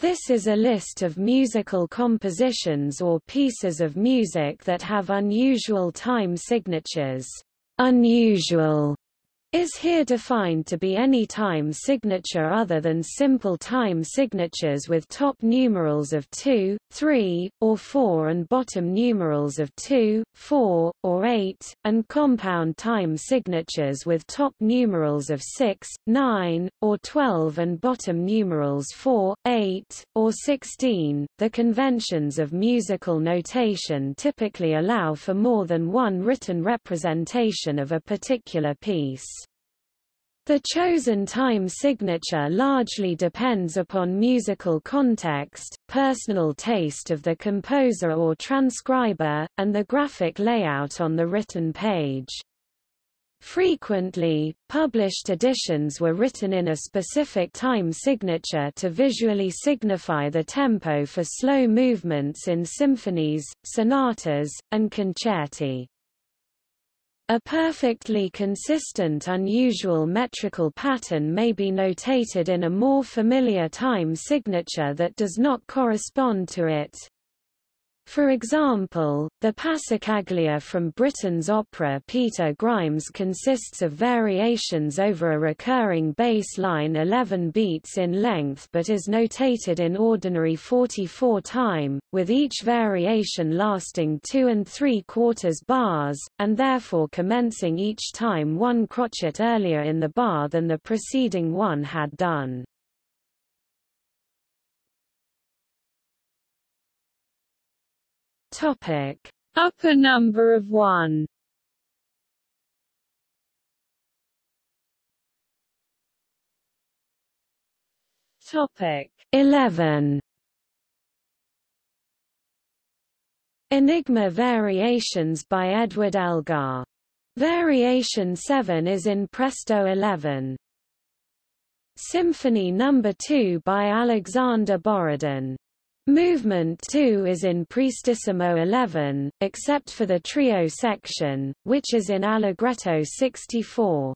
This is a list of musical compositions or pieces of music that have unusual time signatures. Unusual is here defined to be any time signature other than simple time signatures with top numerals of 2, 3, or 4 and bottom numerals of 2, 4, or 8, and compound time signatures with top numerals of 6, 9, or 12 and bottom numerals 4, 8, or 16. The conventions of musical notation typically allow for more than one written representation of a particular piece. The chosen time signature largely depends upon musical context, personal taste of the composer or transcriber, and the graphic layout on the written page. Frequently, published editions were written in a specific time signature to visually signify the tempo for slow movements in symphonies, sonatas, and concerti. A perfectly consistent unusual metrical pattern may be notated in a more familiar time signature that does not correspond to it. For example, the Passacaglia from Britten's opera Peter Grimes consists of variations over a recurring bass line 11 beats in length but is notated in ordinary 44 time, with each variation lasting 2 and 3 quarters bars, and therefore commencing each time one crotchet earlier in the bar than the preceding one had done. Topic: Upper number of 1. Topic: 11. Enigma Variations by Edward Elgar. Variation 7 is in Presto 11. Symphony No. 2 by Alexander Borodin. Movement 2 is in Prestissimo 11, except for the trio section, which is in Allegretto 64.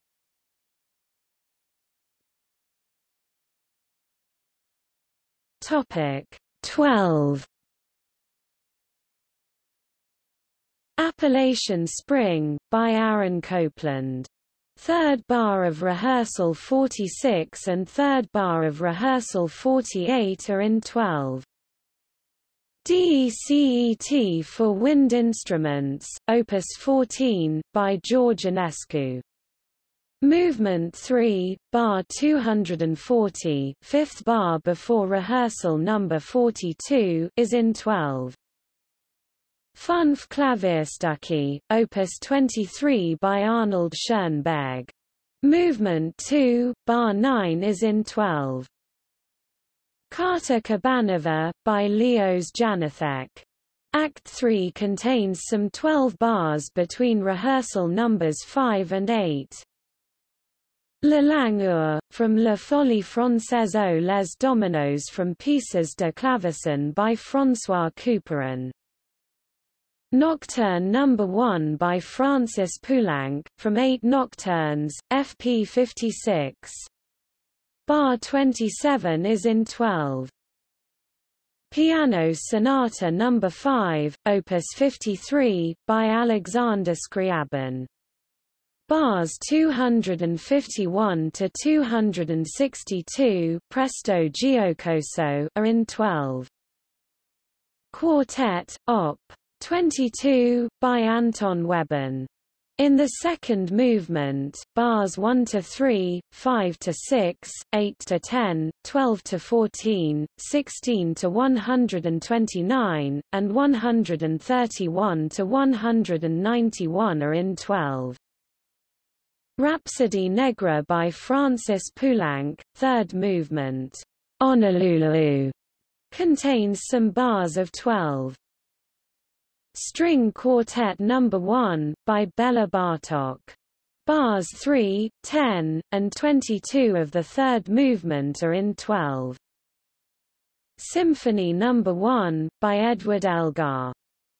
Topic 12 Appalachian Spring, by Aaron Copland. Third bar of rehearsal 46 and third bar of rehearsal 48 are in 12. DECET for wind instruments, Opus 14, by George Enescu. Movement 3, bar 240, fifth bar before rehearsal number 42, is in 12. Fünf Klavierstücke, Opus 23 by Arnold Schoenberg. Movement 2, bar 9 is in 12. Káťa Kabanová, by Leos Janáček. Act 3 contains some 12 bars between rehearsal numbers 5 and 8. Le Langueur, from La Folie Française aux les Dominos from Pieces de Clavecin by François Couperin. Nocturne No. 1 by Francis Poulenc, from Eight Nocturnes, FP 56. Bar 27 is in 12. Piano Sonata No. 5, Opus 53, by Alexander Scriabin. Bars 251 to 262, Presto Giocoso, are in 12. Quartet, Op. 22, by Anton Webern. In the second movement, bars 1 to 3, 5 to 6, 8 to 10, 12 to 14, 16 to 129, and 131 to 191 are in 12. Rapsodie nègre by Francis Poulenc, third movement, Honolulu, contains some bars of 12. String Quartet No. 1, by Bela Bartok. Bars 3, 10, and 22 of the third movement are in 12. Symphony No. 1, by Edward Elgar.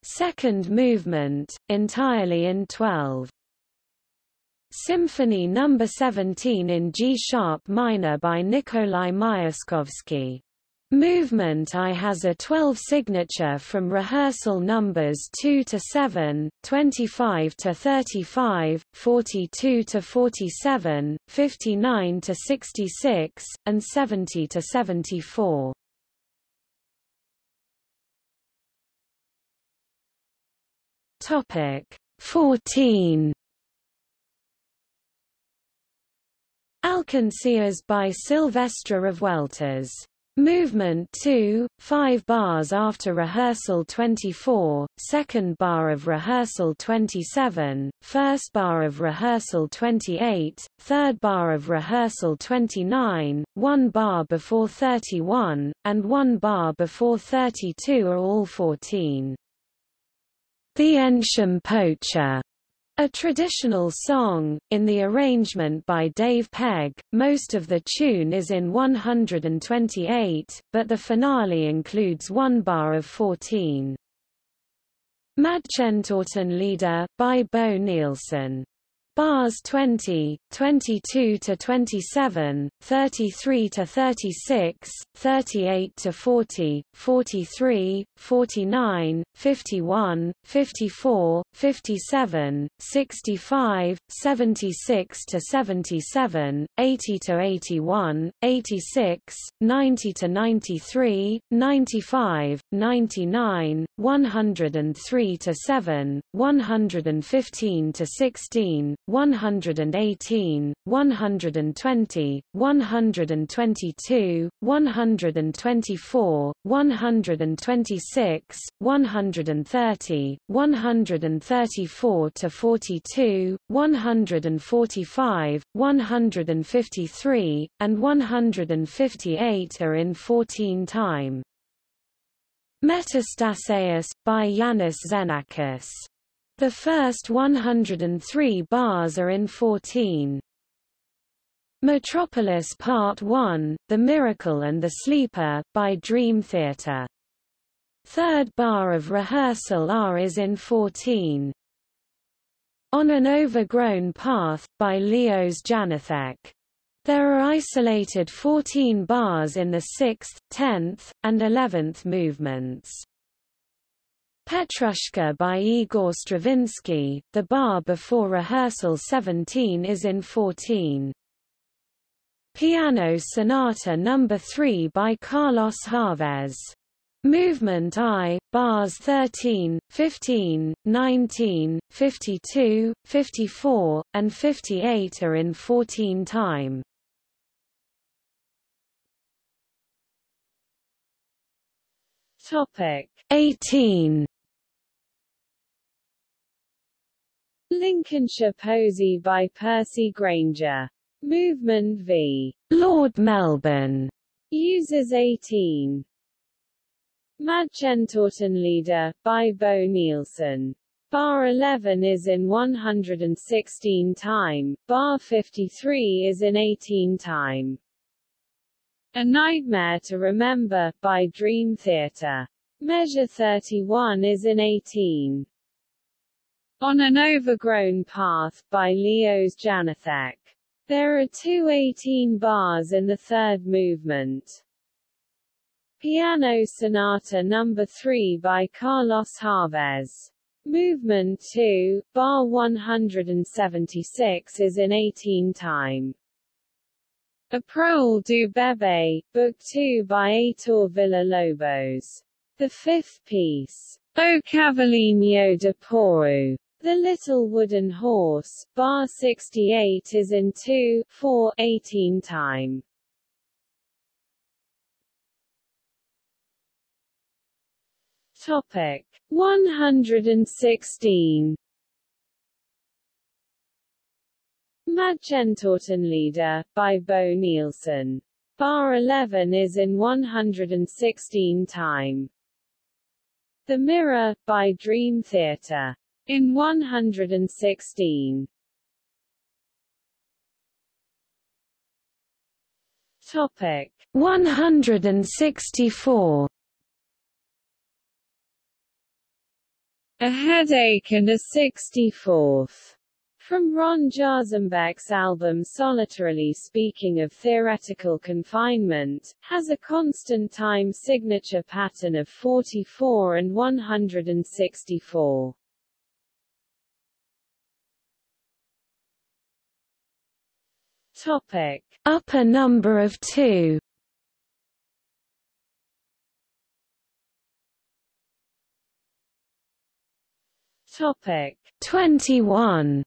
Second movement, entirely in 12. Symphony No. 17 in G-sharp minor by Nikolai Myaskovsky. Movement I has a 12 signature from rehearsal numbers 2 to 7, 25 to 35, 42 to 47, 59 to 66, and 70 to 74. Topic 14 Alcancias by Silvestre Revueltas Movement 2, 5 bars after rehearsal 24, second bar of rehearsal 27, first bar of rehearsal 28, third bar of rehearsal 29, one bar before 31, and one bar before 32 are all 14. The Eynsham Poacher a traditional song, in the arrangement by Dave Pegg, most of the tune is in 128, but the finale includes one bar of 14. Mädchentotenlieder, by Bo Nilsson Bars 20, 22 to 27, 33 to 36, 38 to 40, 43, 49, 51, 54, 57, 65, 76 to 77, 80 to 81, 86, 90 to 93, 95, 99, 103 to 7, 115 to 16, 118, 120, 122, 124, 126, 130, 134 to 42, 145, 153, and 158 are in 14 time. Metastaseis, by Iannis Xenakis the first 103 bars are in 14. Metropolis Part 1, The Miracle and the Sleeper, by Dream Theater. Third bar of rehearsal R is in 14. On an Overgrown Path, by Leos Janacek. There are isolated 14 bars in the 6th, 10th, and 11th movements. Petrushka by Igor Stravinsky, the bar before rehearsal 17 is in 14. Piano Sonata No. 3 by Carlos Chavez. Movement I, bars 13, 15, 19, 52, 54, and 58 are in 14 time. Topic 18 Lincolnshire Posy by Percy Grainger. Movement v. Lord Melbourne uses 18. Mädchentotenlieder, by Bo Nilsson. Bar 11 is in 116 time, bar 53 is in 18 time. A Nightmare to Remember, by Dream Theater. Measure 31 is in 18. On an Overgrown Path, by Leos Janacek. There are two 18 bars in the third movement. Piano Sonata No. 3 by Carlos Chavez. Movement 2, bar 176 is in 18 time. A Prole du Bébé, Book 2 by Heitor Villa-Lobos. The fifth piece, O Cavalinho de Porro, the Little Wooden Horse, bar 68 is in 2, 4, 18 time. Topic 116 Mädchentotenlieder, by Bo Nilsson. Bar 11 is in 116 time. The Mirror, by Dream Theater. In 116 Topic. 164 A headache and a 64th From Ron Jarzombek's album Solitarily Speaking of Theoretical Confinement, has a constant time signature pattern of 44 and 164. Topic. Upper number of 2 Topic 21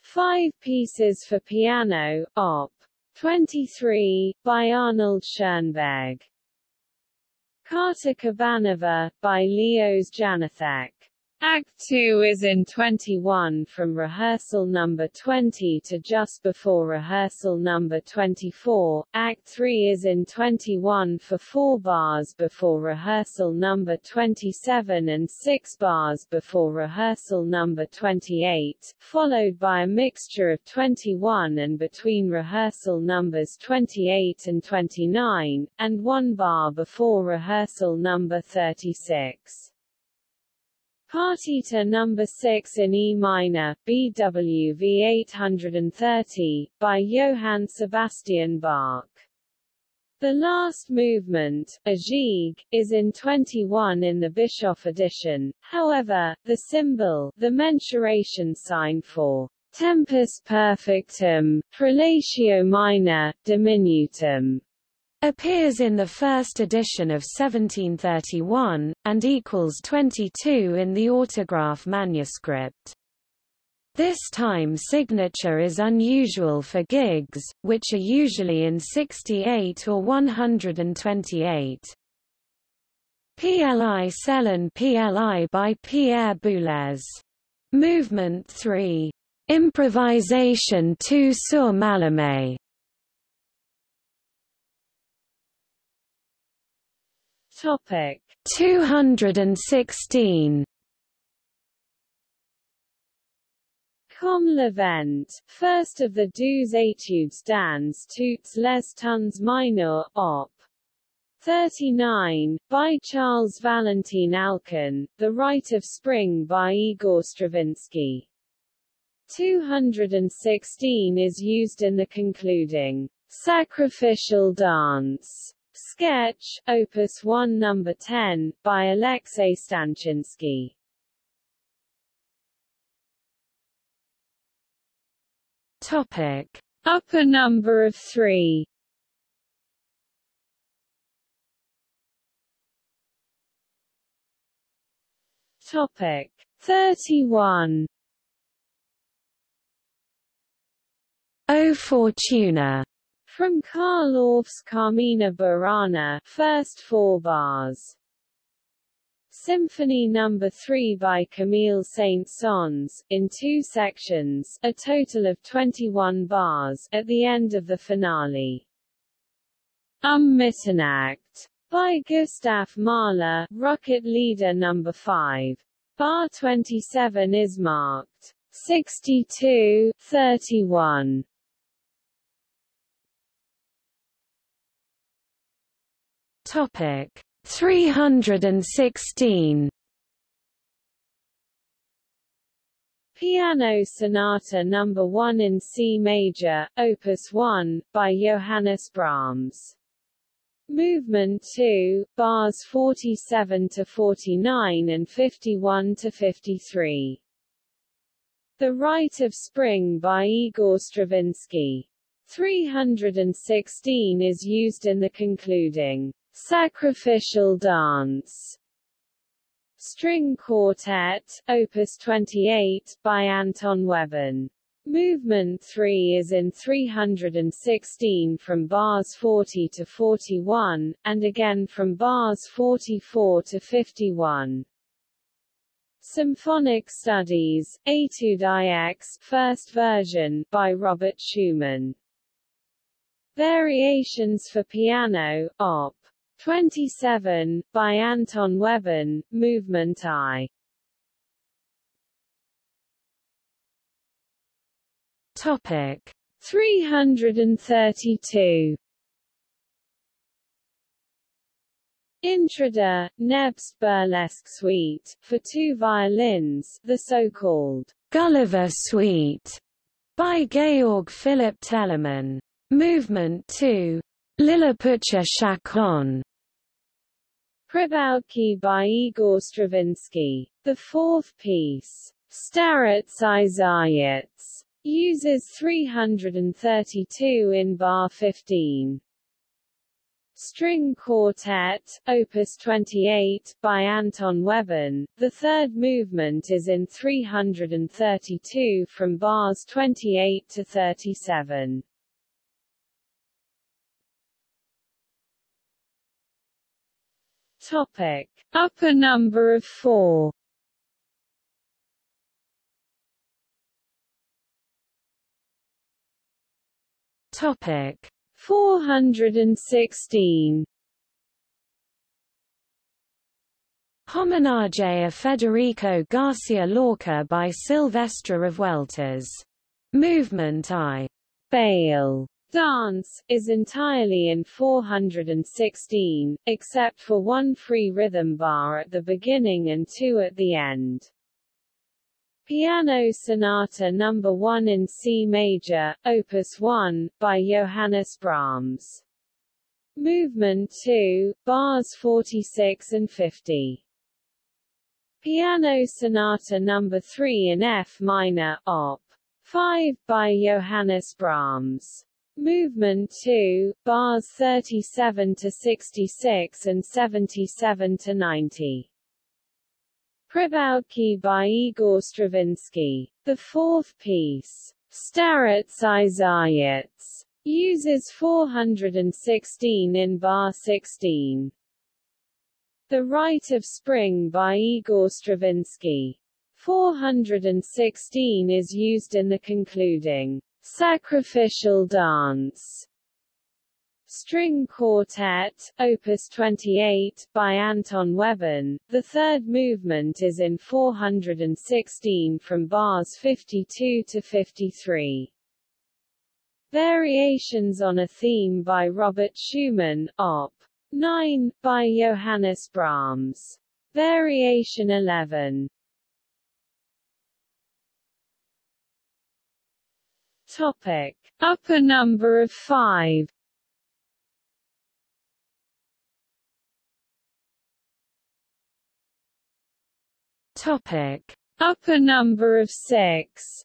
Five Pieces for Piano, Op. 23, by Arnold Schoenberg. Káťa Kabanová, by Leos Janáček. Act 2 is in 21 from rehearsal number 20 to just before rehearsal number 24. Act 3 is in 21 for 4 bars before rehearsal number 27 and 6 bars before rehearsal number 28, followed by a mixture of 21 and between rehearsal numbers 28 and 29, and 1 bar before rehearsal number 36. Partita number 6 in E minor, BWV 830, by Johann Sebastian Bach. The last movement, a gigue, is in 21 in the Bischoff edition, however, the symbol, the mensuration sign for tempus perfectum, prolatio minor, diminutum, appears in the first edition of 1731, and equals 22 in the autograph manuscript. This time signature is unusual for gigs, which are usually in 68 or 128. Pli selon pli by Pierre Boulez. Movement 3. Improvisation 2 sur Mallarmé Topic 216 Comme le vent, first of the Douze Etudes dans toutes les tons minor, op. 39, by Charles Valentin Alkan, The Rite of Spring by Igor Stravinsky. 216 is used in the concluding sacrificial dance Sketch, Opus 1 Number 10, by Alexei Stanchinsky. Topic. Upper number of 3 Topic 31 O Fortuna from Carl Orff's Carmina Burana, first four bars. Symphony No. 3 by Camille Saint-Saëns, in two sections, a total of 21 bars, at the end of the finale. Um Mitternacht, by Gustav Mahler, Rückert-Lieder No. 5. Bar 27 is marked 62, 31. Topic 316 Piano Sonata No. 1 in C major, Opus 1, by Johannes Brahms. Movement 2, bars 47 to 49 and 51 to 53. The Rite of Spring by Igor Stravinsky. 316 is used in the concluding Sacrificial Dance String Quartet, Opus 28, by Anton Webern. Movement 3 is in 316 from bars 40 to 41, and again from bars 44 to 51. Symphonic Studies, Etude IX, first version, by Robert Schumann. Variations for Piano, Op. 27, by Anton Webern, Movement I. Topic 332 Intrada, Nebst Burlesque Suite, for two violins, the so-called Gulliver Suite, by Georg Philipp Telemann. Movement 2. Lilliputian Chaconne. Pribaoutki by Igor Stravinsky. The fourth piece, Starets i uses 332 in bar 15. String Quartet, Opus 28, by Anton Webern. The third movement is in 332 from bars 28 to 37. Topic. Upper number of four Topic 416 Homenaje a Federico Garcia Lorca by Silvestre Revueltas. Movement I. Bale. Dance, is entirely in 416, except for one free rhythm bar at the beginning and two at the end. Piano Sonata No. 1 in C major, Opus 1, by Johannes Brahms. Movement 2, bars 46 and 50. Piano Sonata No. 3 in F minor, Op. 5, by Johannes Brahms. Movement 2, bars 37 to 66 and 77 to 90. Pribaoutki by Igor Stravinsky. The fourth piece, Starets uses 416 in bar 16. The Rite of Spring by Igor Stravinsky. 416 is used in the concluding sacrificial dance String Quartet, Opus 28, by Anton Webern. The third movement is in 416 from bars 52 to 53. Variations on a Theme by Robert Schumann, Op. 9, by Johannes Brahms. Variation 11. Topic. Upper number of 5 Topic. Upper number of six.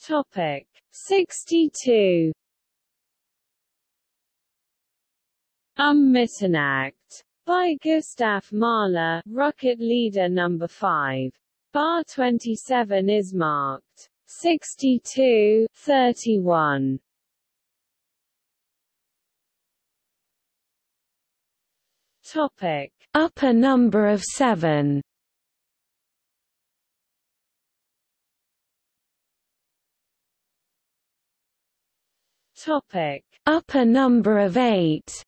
Topic. 62 Um Mitternacht by Gustav Mahler, Rückert-Lieder number 5. Bar 27 is marked 62 31. Topic. Upper number of seven Topic. Upper number of eight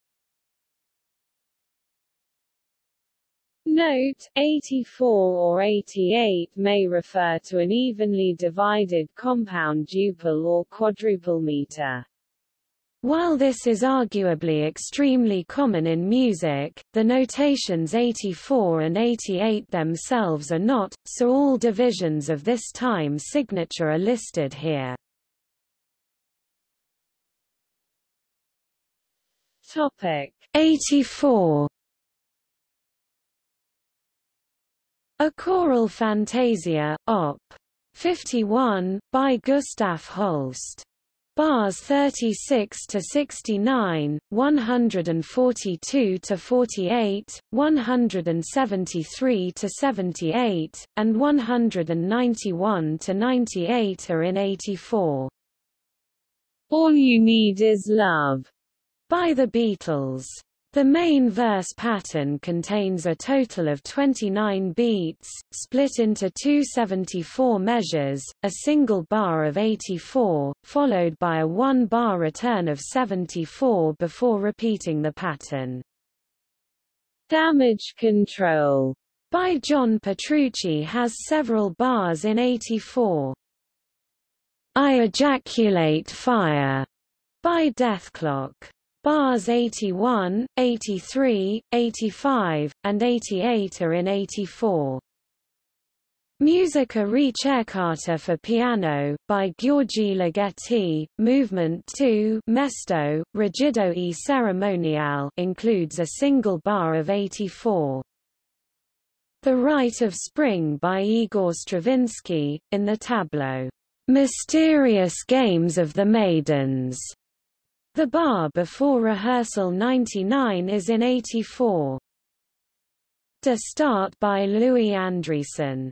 Note, 84 or 88 may refer to an evenly divided compound duple or quadruple meter. While this is arguably extremely common in music, the notations 84 and 88 themselves are not, so all divisions of this time signature are listed here. Topic 84 A choral fantasia, op. 51, by Gustav Holst. Bars 36 to 69, 142 to 48, 173 to 78, and 191 to 98 are in 84. All You Need Is Love by the Beatles. The main verse pattern contains a total of 29 beats, split into two 74 measures, a single bar of 84, followed by a one-bar return of 74 before repeating the pattern. Damage Control by John Petrucci has several bars in 84. I Ejaculate Fire by Dethklok. Bars 81, 83, 85, and 88 are in 84. Musica ricercata for piano, by György Ligeti, Movement 2 Mesto, Rigido e Cerimoniale includes a single bar of 84. The Rite of Spring by Igor Stravinsky, in the tableau, Mysterious Games of the Maidens. The bar before rehearsal 99 is in 84. De Staat by Louis Andriessen.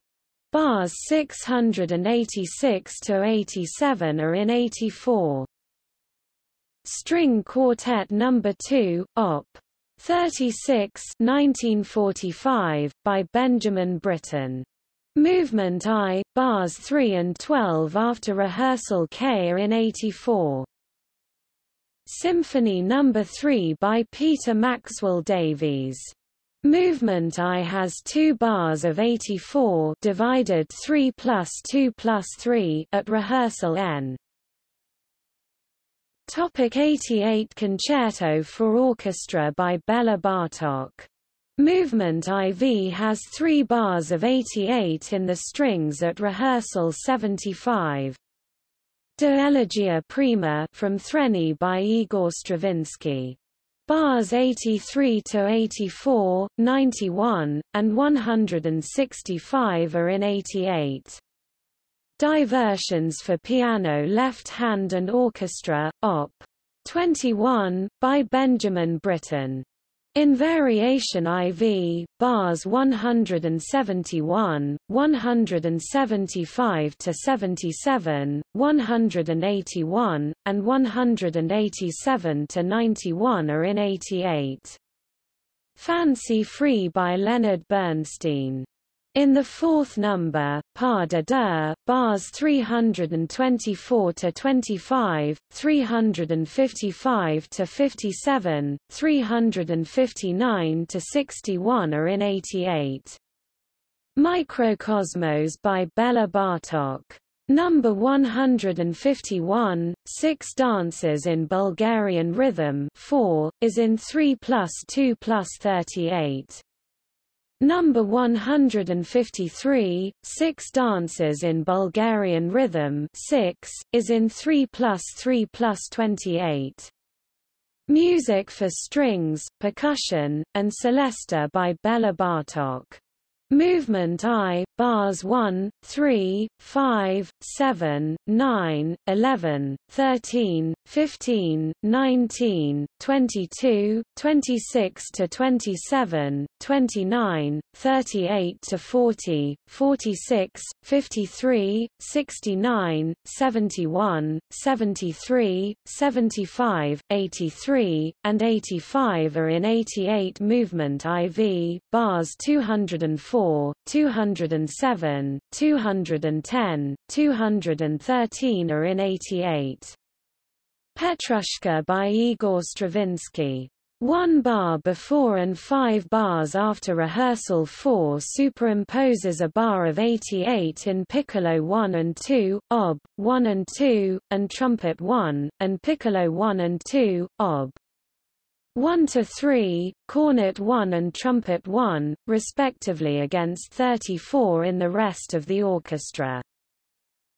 Bars 686 to 87 are in 84. String Quartet No. 2, Op. 36 1945, by Benjamin Britten. Movement I, bars 3 and 12 after rehearsal K are in 84. Symphony No. 3 by Peter Maxwell Davies. Movement I has two bars of 84 divided 3 plus 2 plus 3 at rehearsal N. Topic 88 Concerto for Orchestra by Bela Bartok Movement IV has three bars of 88 in the strings at rehearsal 75. De Elegia Prima from Threni by Igor Stravinsky. Bars 83 to 84, 91, and 165 are in 88. Diversions for piano left hand and orchestra, Op. 21, by Benjamin Britten. In variation IV, bars 171, 175 to 77, 181, and 187 to 91 are in 88. Fancy Free by Leonard Bernstein in the fourth number, Pas de deux, bars 324 to 25, 355 to 57, 359 to 61 are in 88. Mikrokosmos by Bela Bartok. Number 151, Six Dances in Bulgarian Rhythm 4, is in 3 plus 2 plus 38. Number 153, Six Dances in Bulgarian Rhythm 6, is in 3 plus 3 plus 28. Music for strings, percussion, and celesta by Bela Bartok. Movement I, bars 1, 3, 5, 7, 9, 11, 13, 15, 19, 22, 26 to 27, 29, 38 to 40, 46, 53, 69, 71, 73, 75, 83, and 85 are in 88 movement IV, bars 204, 207, 210, 213 are in 88. Petrushka by Igor Stravinsky. One bar before and five bars after rehearsal 4 superimposes a bar of 88 in piccolo 1 and 2, ob. 1 and 2, and trumpet 1, and piccolo 1 and 2, ob. 1 to 3, cornet 1 and trumpet 1, respectively against 34 in the rest of the orchestra.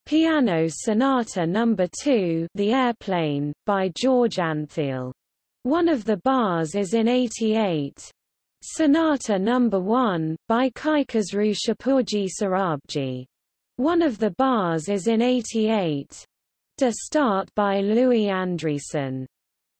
Piano Sonata No. 2 The Airplane, by George Antheil. One of the bars is in 88. Sonata No. 1, by Kaikhosru Shapoorji Sorabji. One of the bars is in 88. De Staat by Louis Andriessen.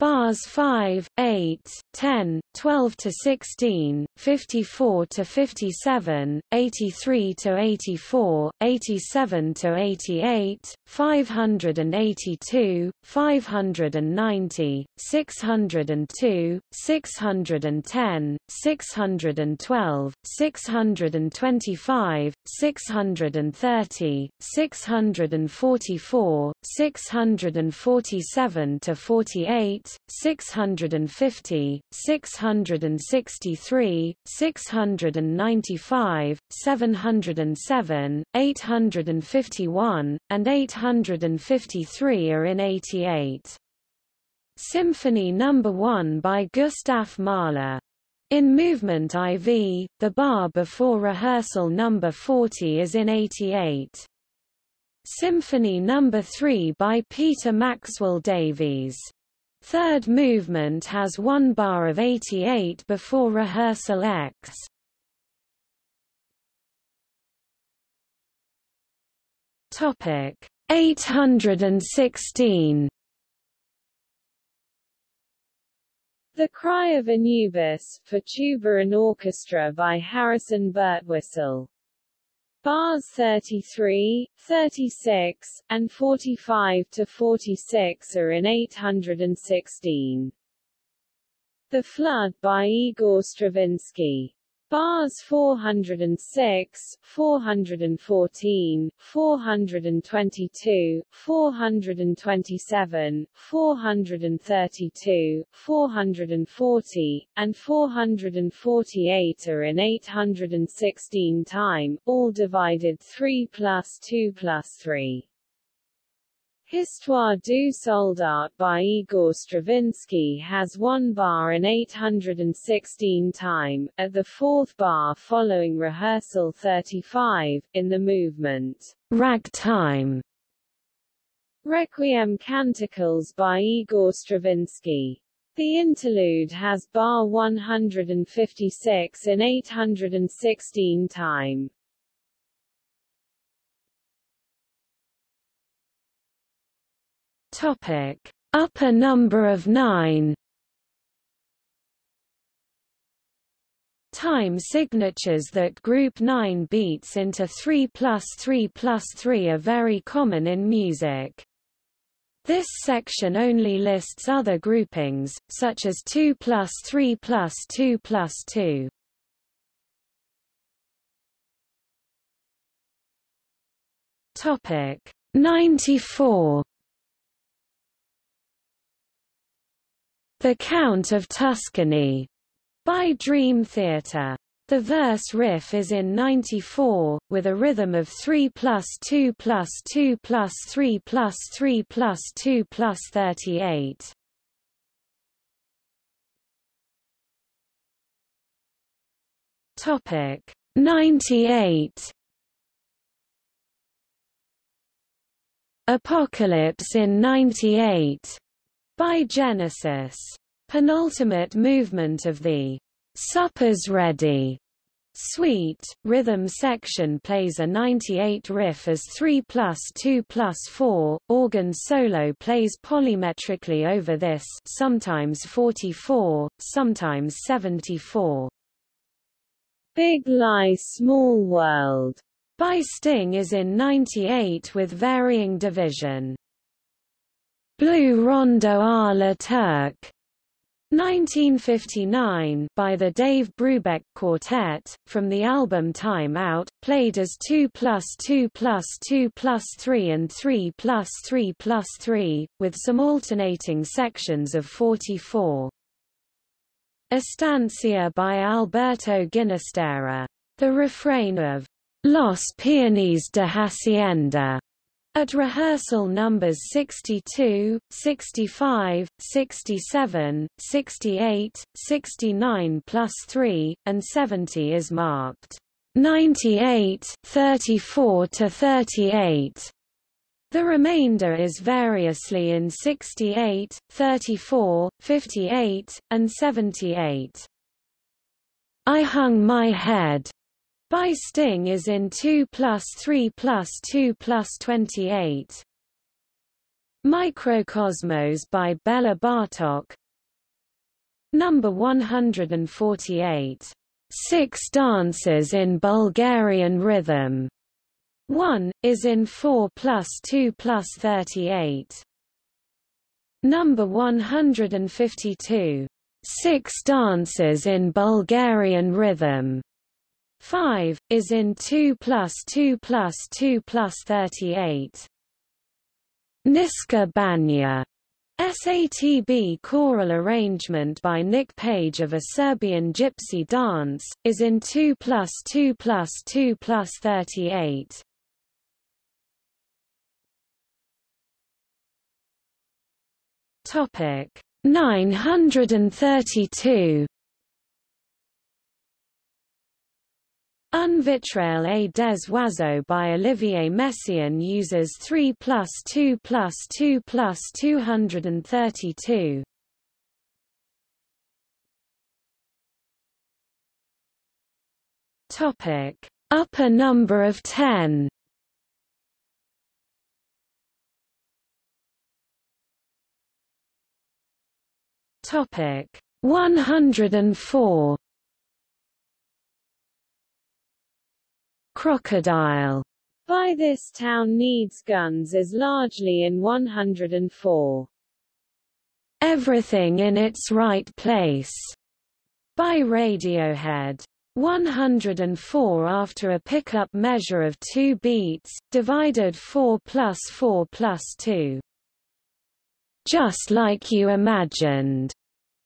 Bars 5, 8, 10, 12 to 16, 54 to 57, 83 to 84, 87 to 88, 582, 590, 602, 610, 612, 625, 630, 644, 647 to 48, 650, 663, 695, 707, 851, and 853 are in 88. Symphony No. 1 by Gustav Mahler. In movement IV, the bar before rehearsal number 40 is in 88. Symphony No. 3 by Peter Maxwell Davies. Third movement has one bar of 88 before rehearsal X. Topic 816 The Cry of Anubis, for tuba and orchestra by Harrison Birtwistle. Bars 33, 36, and 45 to 46 are in 816. The Flood by Igor Stravinsky. Bars 406, 414, 422, 427, 432, 440, and 448 are in 816 time, all divided 3 plus 2 plus 3. Histoire du soldat by Igor Stravinsky has one bar in 816 time, at the fourth bar following rehearsal 35, in the movement Ragtime. Requiem Canticles by Igor Stravinsky. The interlude has bar 156 in 816 time. Topic: Upper number of 9. Time signatures that group 9 beats into 3 plus 3 plus 3 are very common in music. This section only lists other groupings, such as 2 plus 3 plus 2 plus 2. Topic 94 The Count of Tuscany by Dream Theater. The verse riff is in 94, with a rhythm of 3 plus 2 plus 2 plus 3 plus 3 plus 2 plus 38. Topic 98 Apocalypse in 98 by Genesis. Penultimate movement of the Supper's Ready Suite, rhythm section plays a 98 riff as 3 plus 2 plus 4, organ solo plays polymetrically over this sometimes 44, sometimes 74. Big Lie Small World by Sting is in 98 with varying division. Blue Rondo à la Turque 1959 by the Dave Brubeck Quartet, from the album Time Out, played as 2 plus 2 plus 2 plus 3 and 3 plus 3 plus 3, with some alternating sections of 44. Estancia by Alberto Ginastera. The refrain of Los Peones de Hacienda at rehearsal numbers 62, 65, 67, 68, 69 plus 3, and 70 is marked 98, 34 to 38. The remainder is variously in 68, 34, 58, and 78. I hung my head by Sting is in 2 plus 3 plus 2 plus 28. Mikrokosmos by Bela Bartok Number 148. Six Dances in Bulgarian Rhythm. 1, is in 4 plus 2 plus 38. Number 152. Six Dances in Bulgarian Rhythm. 5, is in 2 plus 2 plus 2 plus 38. Niska Banja SATB choral arrangement by Nick Page of a Serbian gypsy dance, is in 2 plus 2 plus 2 plus 38. Topic 932 Un vitrail et des oiseaux by Olivier Messiaen uses 3 plus 2 plus 2 plus 232. Topic: Upper number of 10. Topic: 104. Crocodile by this town needs guns is largely in 104. Everything in its right place by Radiohead. 104 after a pickup measure of 2 beats, divided 4 plus 4 plus 2. Just like you imagined.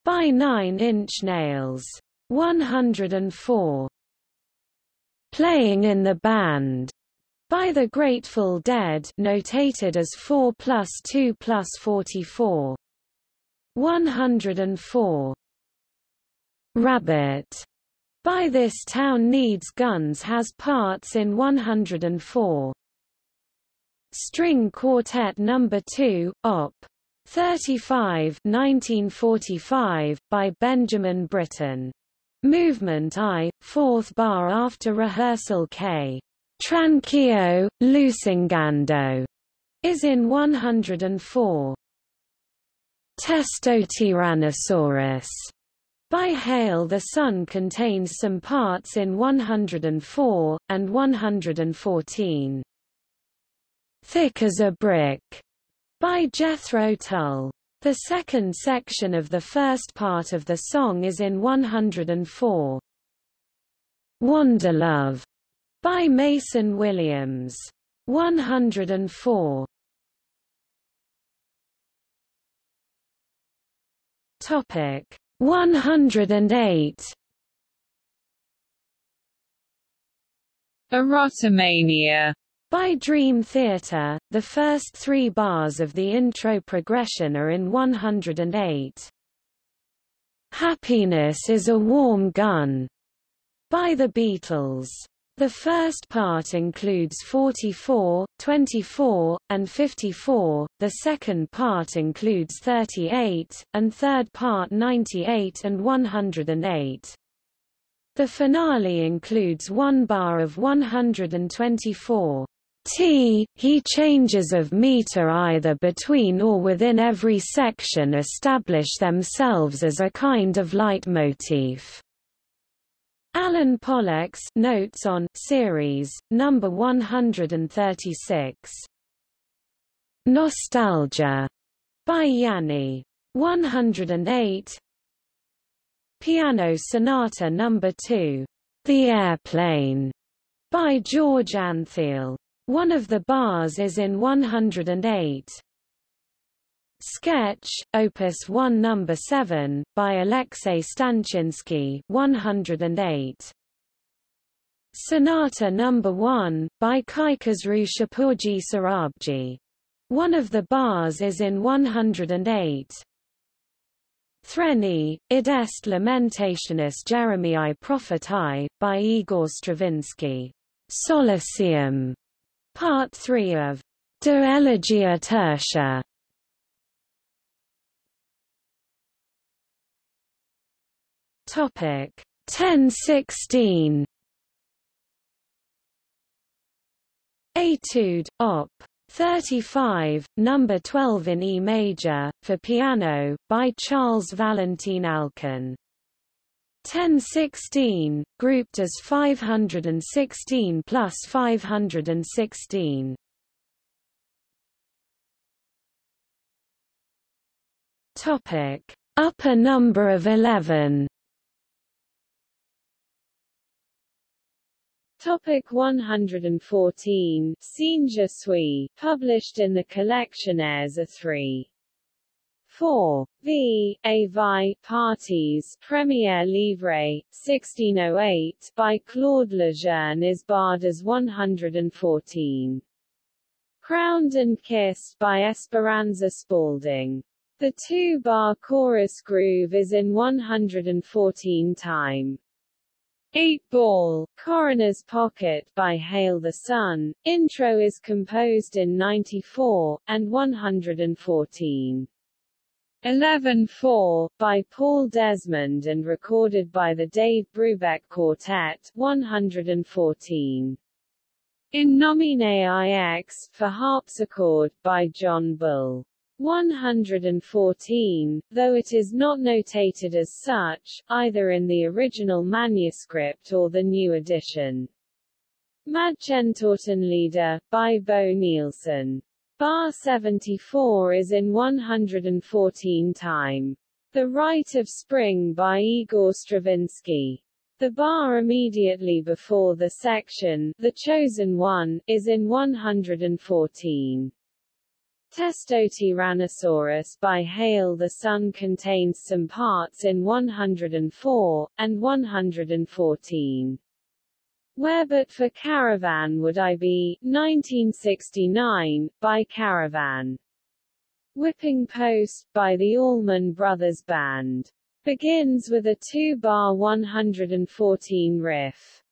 By 9 Inch Nails. 104 playing in the band by the Grateful Dead notated as 4 plus 2 plus 44. 104. Rabbit. By This Town Needs Guns has parts in 104. String Quartet No. 2, Op. 35 1945, by Benjamin Britten. Movement I, fourth bar after rehearsal K. Tranquillo, Lusingando, is in 104. Testo Testotyrannosaurus by Hail the Sun contains some parts in 104, and 114. Thick as a Brick by Jethro Tull the second section of the first part of the song is in 104. Wanderlove by Mason Williams. 104. Topic 108. Erotomania by Dream Theater, the first three bars of the intro progression are in 108. Happiness is a warm gun, by the Beatles. The first part includes 44, 24, and 54, the second part includes 38, and third part 98 and 108. The finale includes one bar of 124. T, he changes of meter either between or within every section establish themselves as a kind of leitmotif. Alan Pollack's Notes on Series, number 136. Nostalgia by Yanni. 108. Piano Sonata number 2. The Airplane by George Antheil. One of the bars is in 108. Sketch, Opus 1 Number 7, by Alexei Stanchinsky 108. Sonata Number 1, by Kaikhosru Shapurji Sorabji. One of the bars is in 108. Threni, id est lamentationis Jeremiae prophetae, by Igor Stravinsky. Solacium. Part 3 of De Elegia Tertia. Topic 1016 Etude, Op. 35, number 12 in E major, for piano, by Charles Valentin Alkan. 1016, grouped as 516 plus 516. Topic: Upper number of 11. Topic 114 Cigne je suis, published in the Collectionnaires a 3. 4. V. A. Vi. Parties, Premiere Livre, 1608, by Claude Lejeune is barred as 114. Crowned and Kissed by Esperanza Spalding. The two-bar chorus groove is in 114 time. 8 Ball, Coroner's Pocket by Hail the Sun, intro is composed in 94, and 114. 11-4, by Paul Desmond and recorded by the Dave Brubeck Quartet, 114. In Nomine IX, for harpsichord, by John Bull. 114, though it is not notated as such, either in the original manuscript or the new edition. Madchen Leader, by Bo Nilsson. Bar 74 is in 114 time. The Rite of Spring by Igor Stravinsky. The bar immediately before the section, The Chosen One, is in 114. Testotyrannosaurus by Hail the Sun contains some parts in 104, and 114. Where but for Caravan Would I Be, 1969, by Caravan. Whipping Post, by the Allman Brothers Band. Begins with a two-bar 114 riff.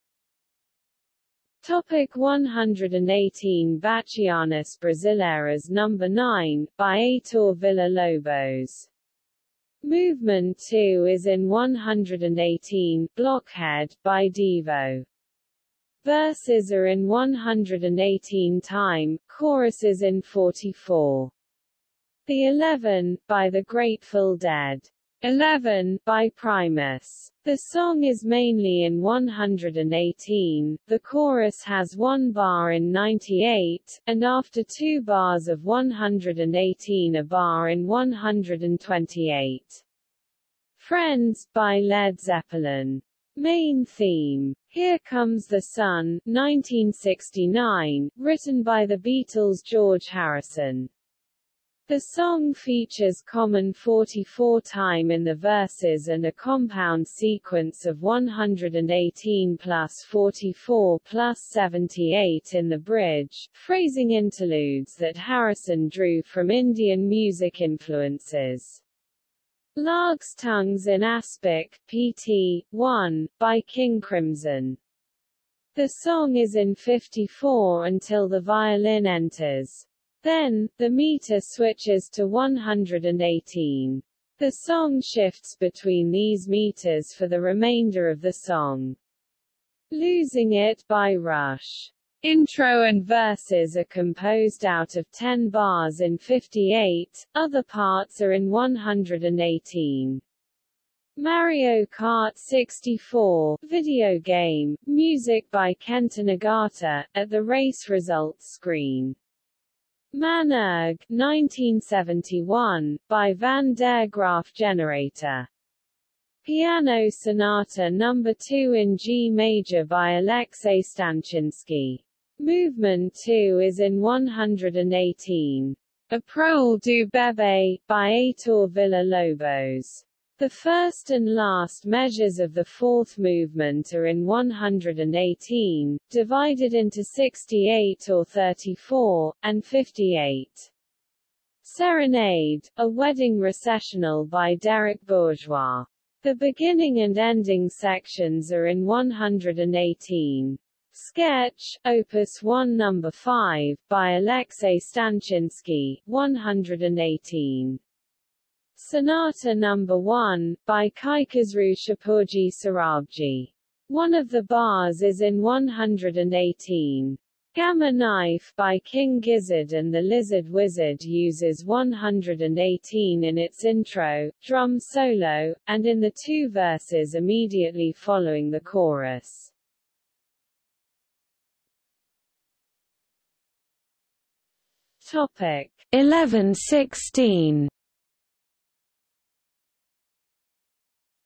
Topic 118 Bachianas Brasileiras Number 9, by Heitor Villa-Lobos. Movement 2 is in 118, Blockhead, by Devo. Verses are in 118 time, choruses in 44. The Eleven, by the Grateful Dead. 11, by Primus. The song is mainly in 118, the chorus has one bar in 98, and after two bars of 118 a bar in 128. Friends, by Led Zeppelin. Main theme. Here Comes the Sun, 1969, written by the Beatles' George Harrison. The song features common 44 time in the verses and a compound sequence of 118 plus 44 plus 78 in the bridge, phrasing interludes that Harrison drew from Indian music influences. Lark's Tongues in Aspic, pt. 1, by King Crimson. The song is in 54 until the violin enters. Then, the meter switches to 118. The song shifts between these meters for the remainder of the song. Losing It by Rush. Intro and verses are composed out of 10 bars in 58, other parts are in 118. Mario Kart 64 video game, music by Kenta Nagata, at the race results screen. Man-Erg, 1971, by Van der Graaf Generator. Piano Sonata No. 2 in G major by Alexei Stanchinsky. Movement 2 is in 118. A Prole do Bebê, by Heitor Villa-Lobos. The first and last measures of the fourth movement are in 118, divided into 68 or 34, and 58. Serenade, a wedding recessional by Derek Bourgeois. The beginning and ending sections are in 118. Sketch, Opus 1 No. 5, by Alexei Stanchinsky, 118. Sonata No. 1, by Kaikhosru Shapoorji Sorabji. One of the bars is in 118. Gamma Knife by King Gizzard and the Lizard Wizard uses 118 in its intro, drum solo, and in the two verses immediately following the chorus. Topic 1116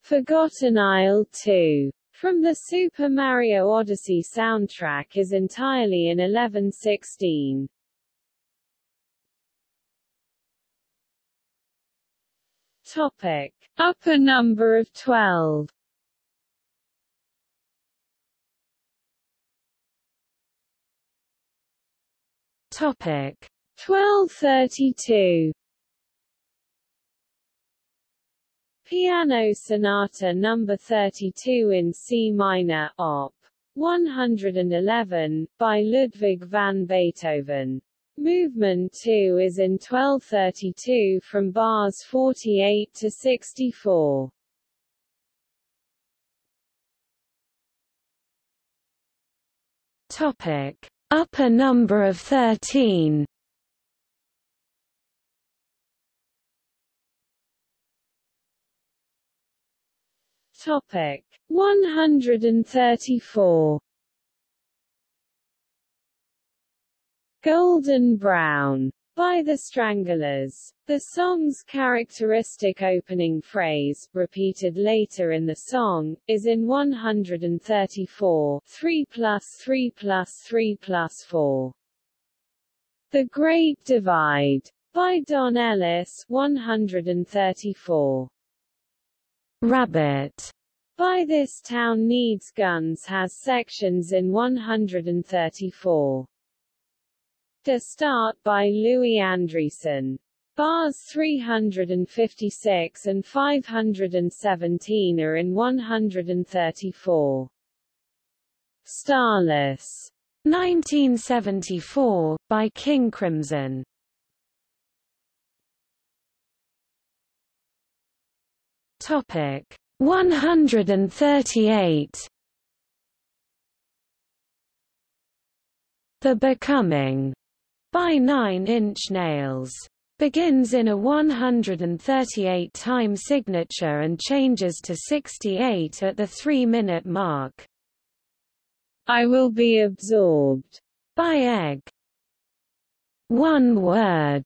Forgotten Isle 2 from the Super Mario Odyssey soundtrack is entirely in 1116. Topic. Upper number of 12 Topic 1232 Piano Sonata No. 32 in C minor, Op. 111, by Ludwig van Beethoven. Movement 2 is in 1232 from bars 48 to 64. Topic: Upper number of 13. Topic 134 Golden Brown by the Stranglers. The song's characteristic opening phrase, repeated later in the song, is in 134 3 plus 3 plus 3 plus 4. The Great Divide by Don Ellis 134. Rabbit by This Town Needs Guns has sections in 134. De Staat by Louis Andriessen. Bars 356 and 517 are in 134. Starless. 1974, by King Crimson. Topic. 138 The Becoming. By Nine Inch Nails. Begins in a 138 time signature and changes to 68 at the 3 minute mark. I will be absorbed. By Egg. One word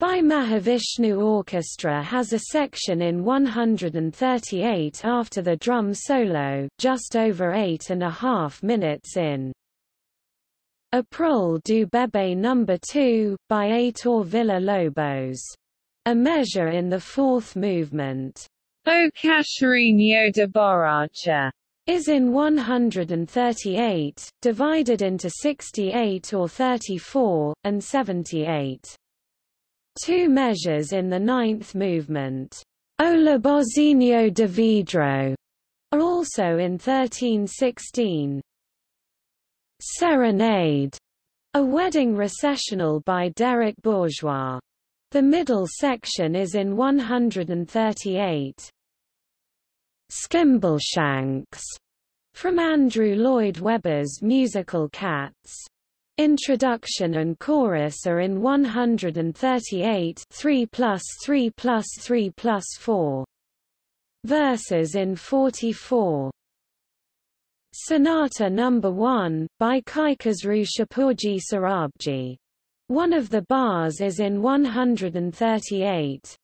by Mahavishnu Orchestra has a section in 138 after the drum solo, just over eight and a half minutes in. A du Bébé No. 2, by Heitor Villa-Lobos. A measure in the fourth movement. O Cachorrinho de Borracha is in 138, divided into 68 or 34, and 78. Two measures in the ninth movement, O Lobozinho de Vidro, are also in 1316. Serenade, a wedding recessional by Derek Bourgeois. The middle section is in 138. Skimbleshanks, from Andrew Lloyd Webber's musical Cats. Introduction and chorus are in 138 3 plus 3 plus 3 plus 4. Verses in 44. Sonata No. 1, by Kaikhosru Shapurji Sorabji. One of the bars is in 138.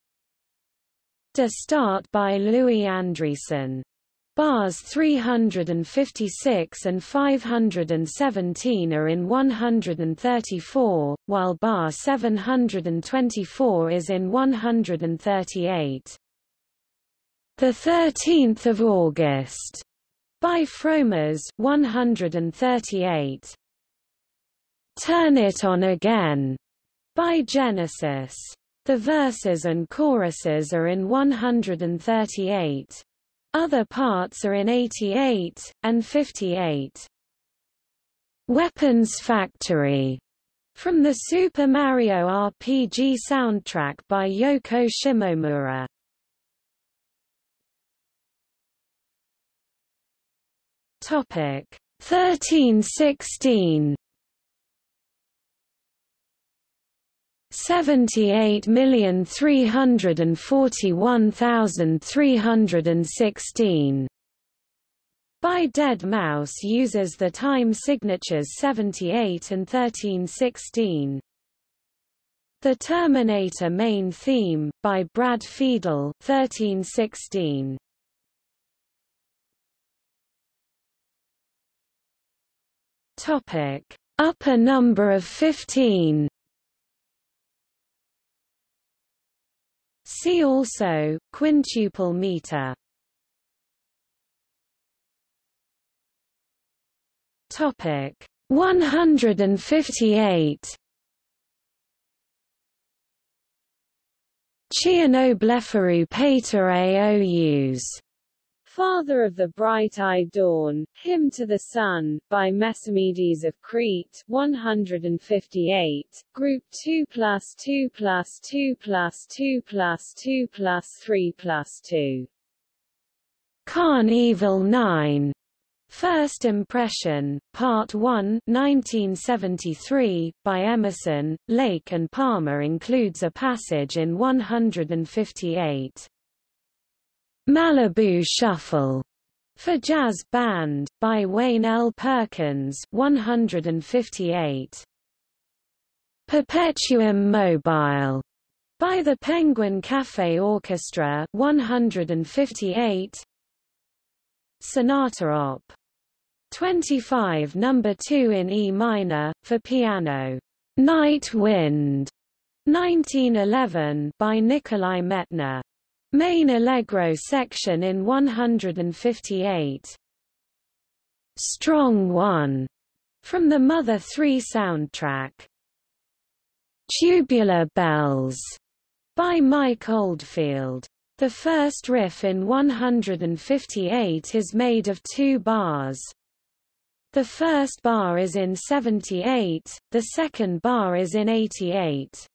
De Staat by Louis Andriessen. Bars 356 and 517 are in 134, while bar 724 is in 138. The 13th of August by Fromuz 138. Turn It On Again by Genesis. The verses and choruses are in 138. Other parts are in 88, and 58. Weapons Factory from the Super Mario RPG soundtrack by Yoko Shimomura. Topic 1316 78,341,316 by Deadmau5 uses the time signatures 78 and 1316. The Terminator main theme, by Brad Fiedel 1316. Topic. Upper number of 15 See also, quintuple meter. Topic 158 Chionoblepharou pater aous Father of the Bright-Eyed Dawn, Hymn to the Sun, by Mesomedes of Crete 158, Group 2 plus 2 plus 2 plus 2 plus 2 plus 3 plus 2. Karn Evil 9. First Impression, Part 1 1973, by Emerson, Lake and Palmer includes a passage in 158. Malibu Shuffle for Jazz Band, by Wayne L. Perkins 158. Perpetuum Mobile by the Penguin Cafe Orchestra 158. Sonata Op. 25 number 2 in E minor, for piano. Night Wind 1911 by Nikolai Medtner Main Allegro section in 158. Strong One, from the Mother 3 soundtrack. Tubular Bells, by Mike Oldfield. The first riff in 158 is made of two bars. The first bar is in 78, the second bar is in 88.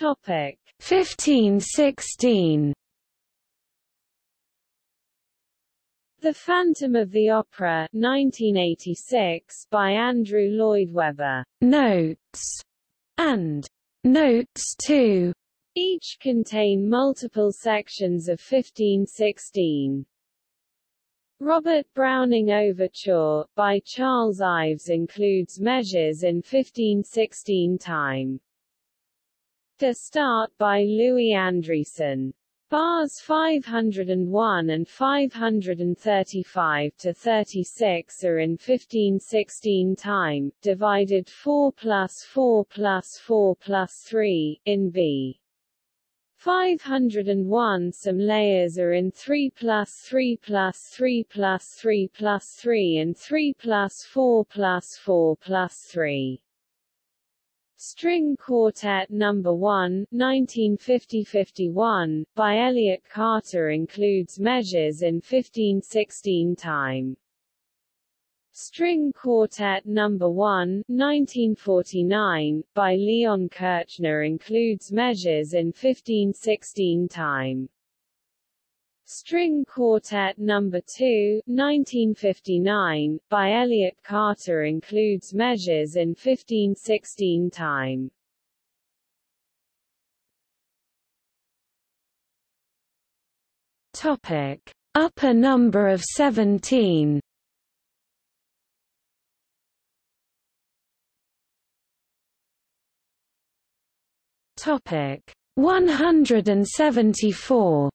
Topic 1516 The Phantom of the Opera 1986 by Andrew Lloyd Webber. Notes and Notes 2 each contain multiple sections of 1516. Robert Browning Overture, by Charles Ives includes measures in 1516 time. De Staat by Louis Andriessen. Bars 501 and 535 to 36 are in 1516 time, divided 4 plus 4 plus 4 plus 3, in B. 501 Some layers are in 3 plus 3 plus 3 plus 3 plus 3 and 3 plus 4 plus 4 plus 3. String Quartet No. 1 1950–51, by Elliott Carter includes measures in 1516 time. String Quartet No. 1 1949, by Leon Kirchner includes measures in 1516 time. String Quartet No. 2 1959, by Elliott Carter includes measures in 1516 time. Topic. Upper number of 17 Topic 174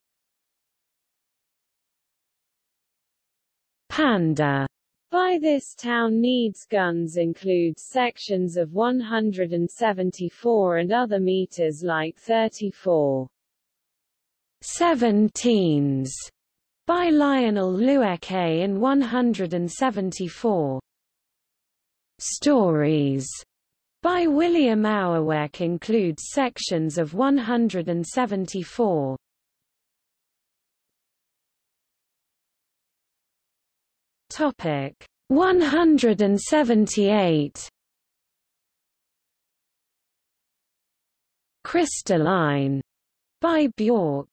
Panda by this town needs guns includes sections of 174 and other meters like 34. Seventeens by Lionel Loueke in 174. Stories by William Auerweck includes sections of 174. Topic 178 Crystalline. By Bjork.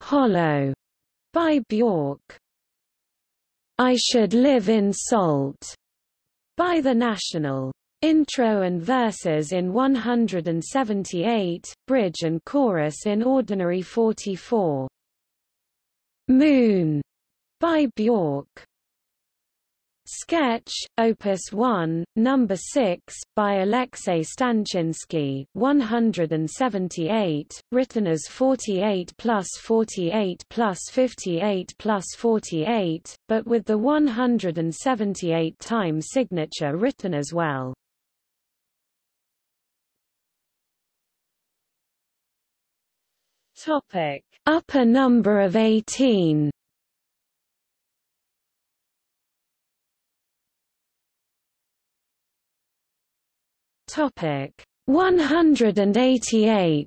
Hollow. By Bjork. I Should Live in Salt. By The National. Intro and verses in 178, bridge and chorus in ordinary 44. Moon by Bjork Sketch, Opus 1, Number 6, by Alexei Stanchinsky, 178, written as 48 plus 48 plus 58 plus 48, but with the 178 time signature written as well. Topic: Upper number of 18. Topic 188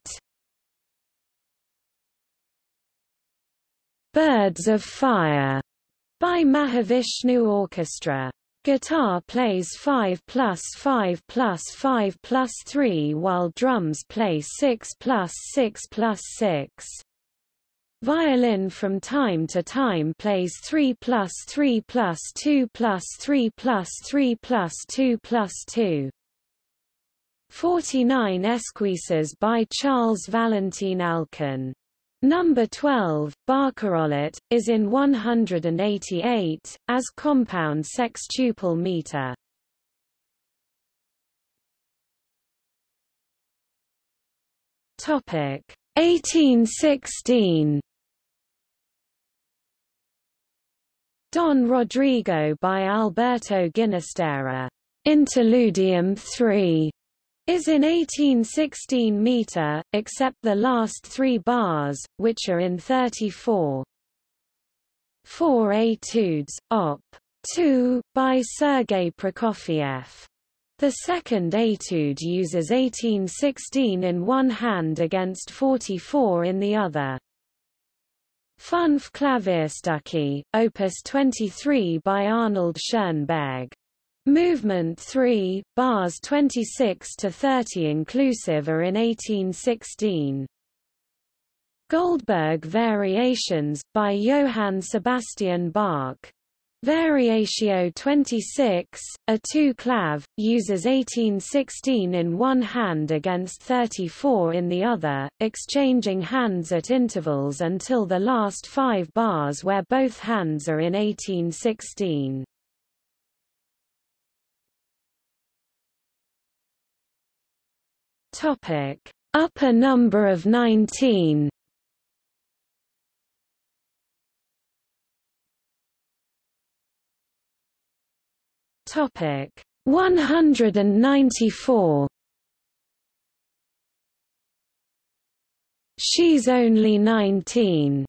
Birds of Fire by Mahavishnu Orchestra. Guitar plays 5 plus 5 plus 5 plus 3 while drums play 6 plus 6 plus 6. Violin from time to time plays 3 plus 3 plus 2 plus 3 plus 3 plus 2 plus 2. 49 Esquisses by Charles Valentin Alkan. Number 12, Barcarolle, is in 188, as compound sextuple meter. Topic 1816 Don Rodrigo by Alberto Ginastera. Interludium 3 is in 1816 meter, except the last three bars, which are in 34. Four etudes, op. 2, by Sergei Prokofiev. The second etude uses 1816 in one hand against 44 in the other. Fünf Klavierstücke, Opus 23 by Arnold Schoenberg. Movement 3, bars 26 to 30 inclusive are in 1816. Goldberg Variations, by Johann Sebastian Bach. Variatio 26, a two-clav, uses 1816 in one hand against 34 in the other, exchanging hands at intervals until the last five bars where both hands are in 1816. Topic: Upper number of 19. Topic: 194. She's only 19.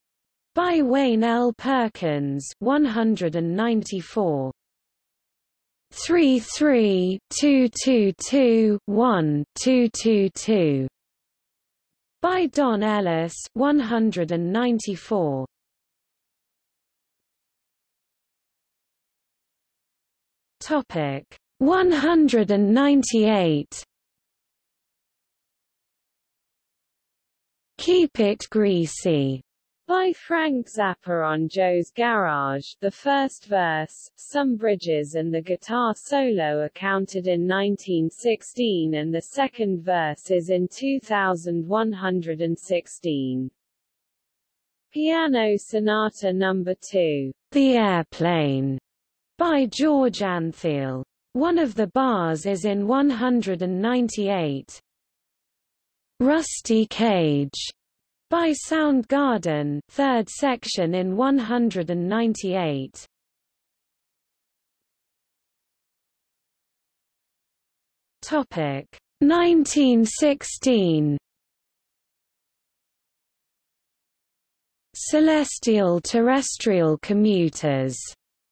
By Wayne L. Perkins 194. 3 3 2 2 2 1 2 2 2 by Don Ellis 194 Topic 198 Keep it greasy by Frank Zappa on Joe's Garage. The first verse, some bridges and the guitar solo are counted in 1916 and the second verse is in 2116. Piano Sonata No. 2, The Airplane, by George Antheil. One of the bars is in 198. Rusty Cage by Soundgarden, third section in 198. Topic 1916. Celestial Terrestrial Commuters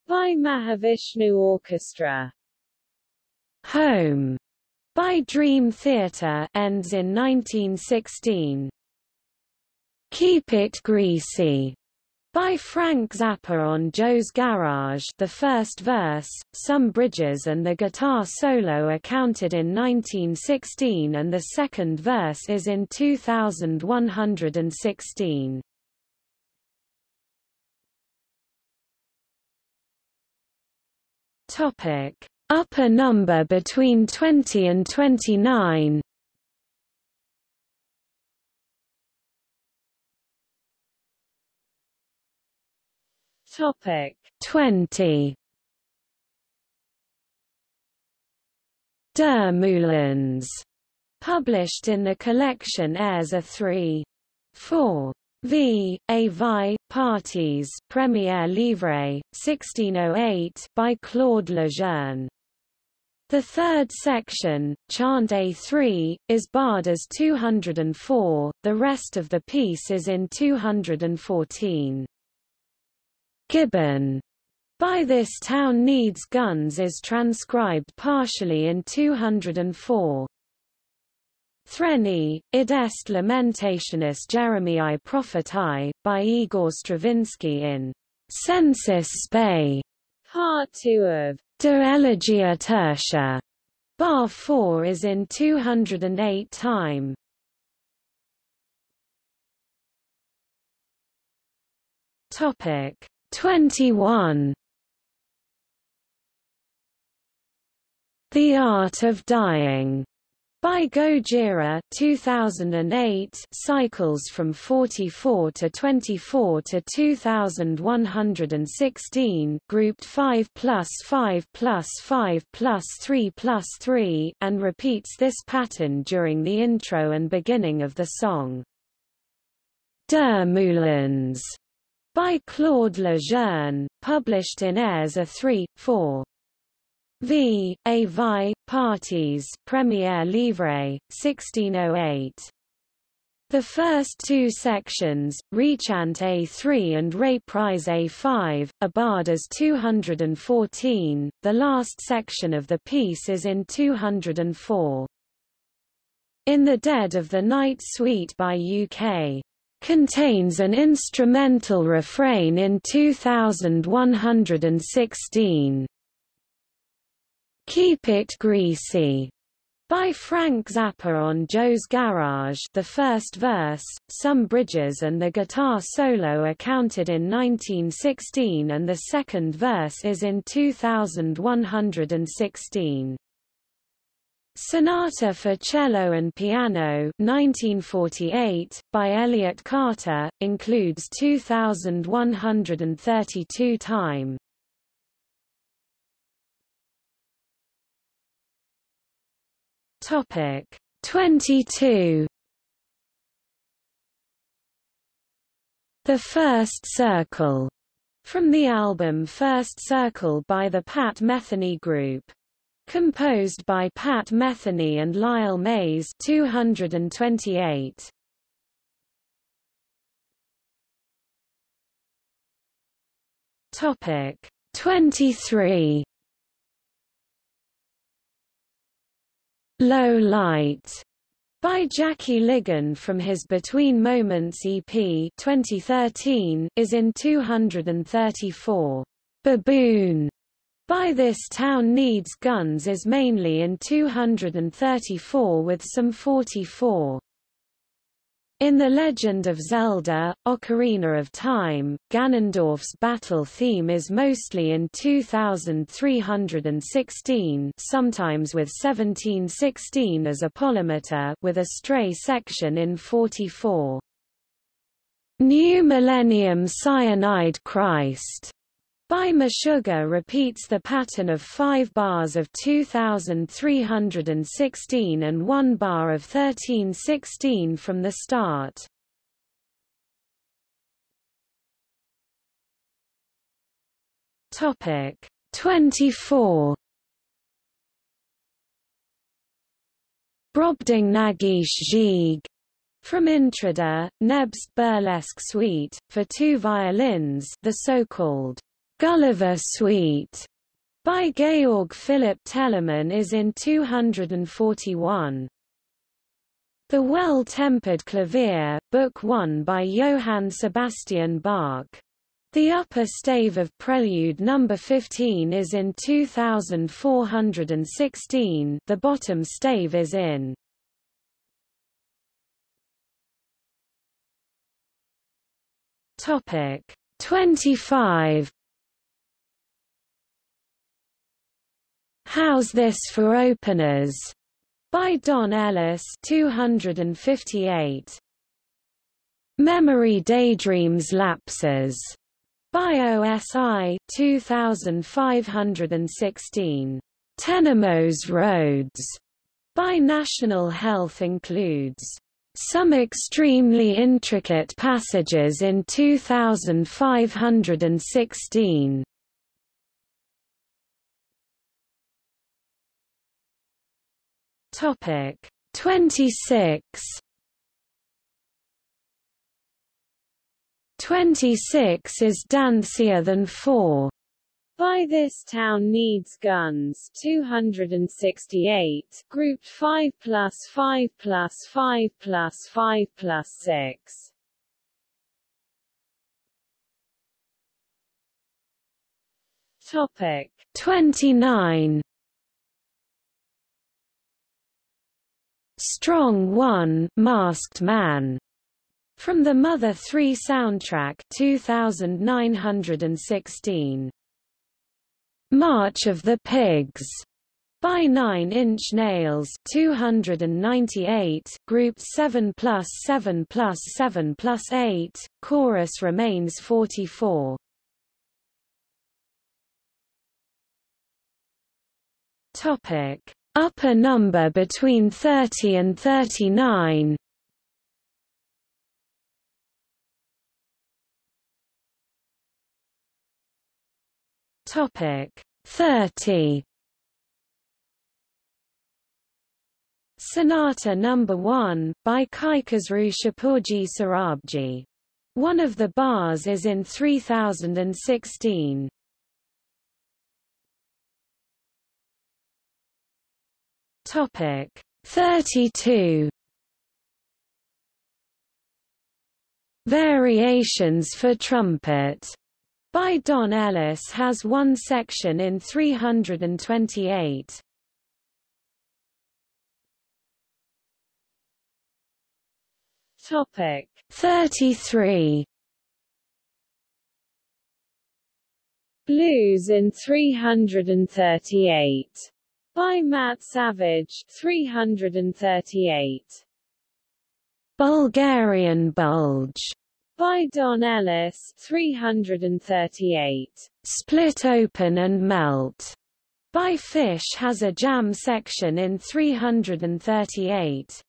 by Mahavishnu Orchestra. Home by Dream Theater ends in 1916. Keep It Greasy by Frank Zappa on Joe's Garage the first verse, some bridges and the guitar solo are counted in 1916 and the second verse is in 2116. Topic. Upper number between 20 and 29 Topic 20 Der Moulins, published in the collection Airs a 3. 4. V. A Vi, Parties Premier Livre, 1608 by Claude Lejeune. The third section, Chant A3, is barred as 204, the rest of the piece is in 214. Gibbon by this town needs guns is transcribed partially in 204. Threni, id est lamentationis Jeremiae prophetae, by Igor Stravinsky in Sensus Spei, Part 2 of De Elegia Tertia. Bar 4 is in 208 time. Topic 21 The Art of Dying. By Gojira 2008 cycles from 44 to 24 to 2116 grouped 5 plus 5 plus 5 plus 3 plus 3 and repeats this pattern during the intro and beginning of the song. Der Moulins by Claude Lejeune, published in Airs a 3, 4. V. A Vi, Parties Premier Livre, 1608. The first two sections, Rechant A3 and Reprise A5, are as 214, the last section of the piece is in 204. In the Dead of the Night Suite by UK contains an instrumental refrain in 2116. Keep It Greasy by Frank Zappa on Joe's Garage the first verse, some bridges and the guitar solo are counted in 1916 and the second verse is in 2116. Sonata for Cello and Piano 1948, by Elliott Carter, includes 2132 time. Topic 22 The First Circle from the album First Circle by the Pat Metheny Group. Composed by Pat Metheny and Lyle Mays 228. Topic 23 Low Light by Jackie Ligon from his Between Moments EP 2013 is in 234. Baboon by This Town Needs Guns is mainly in 234 with some 44. In The Legend of Zelda, Ocarina of Time, Ganondorf's battle theme is mostly in 2316 sometimes with 1716 as a polymeter with a stray section in 44. New Millennium Cyanide Christ by Meshuggah repeats the pattern of five bars of 2316 and one bar of 1316 from the start. Topic 24 Brobding Nagish Zhig from Intrada, Neb's burlesque suite, for two violins the so-called Gulliver Suite by Georg Philipp Telemann is in 241. The Well-Tempered Clavier, Book 1 by Johann Sebastian Bach. The upper stave of Prelude No. 15 is in 2416 the bottom stave is in. Topic 25 How's This for Openers? by Don Ellis 258. Memory Daydreams Lapses by OSI 2516. Tenemos roads by National Health includes some extremely intricate passages in 2516. Topic. 26 26 is dancier than 4 by this town needs guns. 268, grouped 5 plus 5 plus 5 plus 5 plus 6. Topic. 29 Strong 1 Masked Man from the Mother 3 soundtrack 2916 March of the Pigs by 9 Inch Nails 298 group 7 plus 7 plus 7 plus 8 chorus remains 44 topic upper number between 30 and 39 Topic 30 Sonata Number no. 1 by Kaikhosru Shapurji Sorabji. One of the bars is in 3016. Topic 32 Variations for trumpet. By Don Ellis has one section in 328. Topic 33 Blues in 338 by Matt Savage 338 Bulgarian Bulge. By Don Ellis 338. Split Open and Melt. By Phish has a jam section in 338.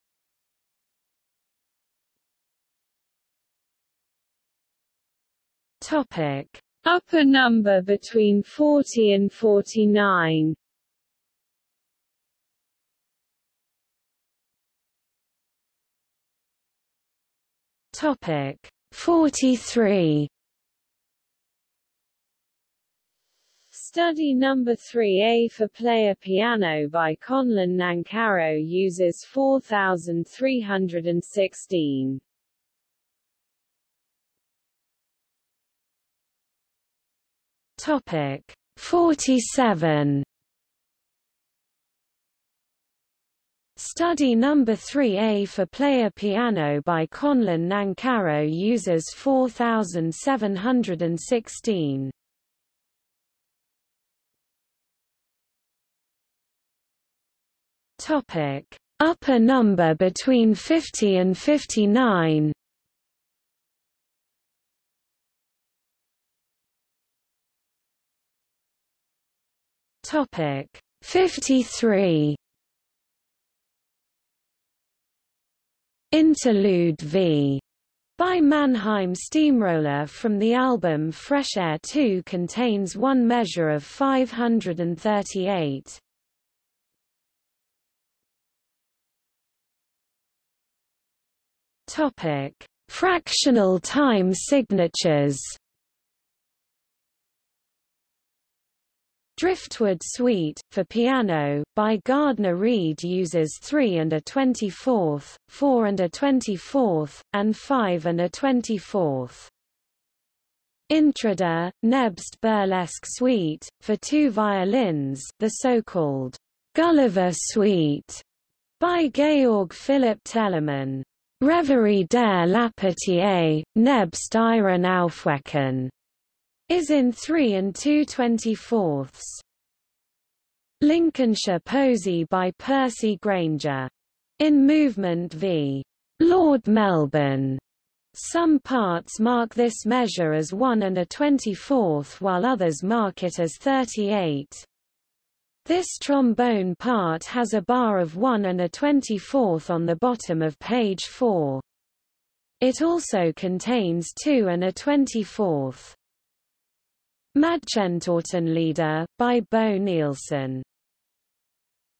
Topic. Upper number between 40 and 49 Topic. 43 Study number 3A for player piano by Conlon Nancarrow uses 4316. Topic. 47 Study number 3A for player piano by Conlon Nancarrow uses 4716. Topic: Upper number between 50 and 59. Topic: 53. Interlude v. by Mannheim Steamroller from the album Fresh Air 2 contains one measure of 538. Topic: Fractional time signatures. Driftwood Suite, for piano, by Gardner Read uses 3 and a 24th, 4 and a 24th, and 5 and a 24th. Intrada, Nebst Burlesque Suite, for two violins, the so-called Gulliver Suite, by Georg Philipp Telemann. Reverie der Laputier, Nebst ihren Aufwecken, is in 3 and 2 24ths. Lincolnshire Posy by Percy Grainger. In Movement v. Lord Melbourne. Some parts mark this measure as 1 and a 24th while others mark it as 38. This trombone part has a bar of 1 and a 24th on the bottom of page 4. It also contains 2 and a 24th. Leader, by Bo Nilsson.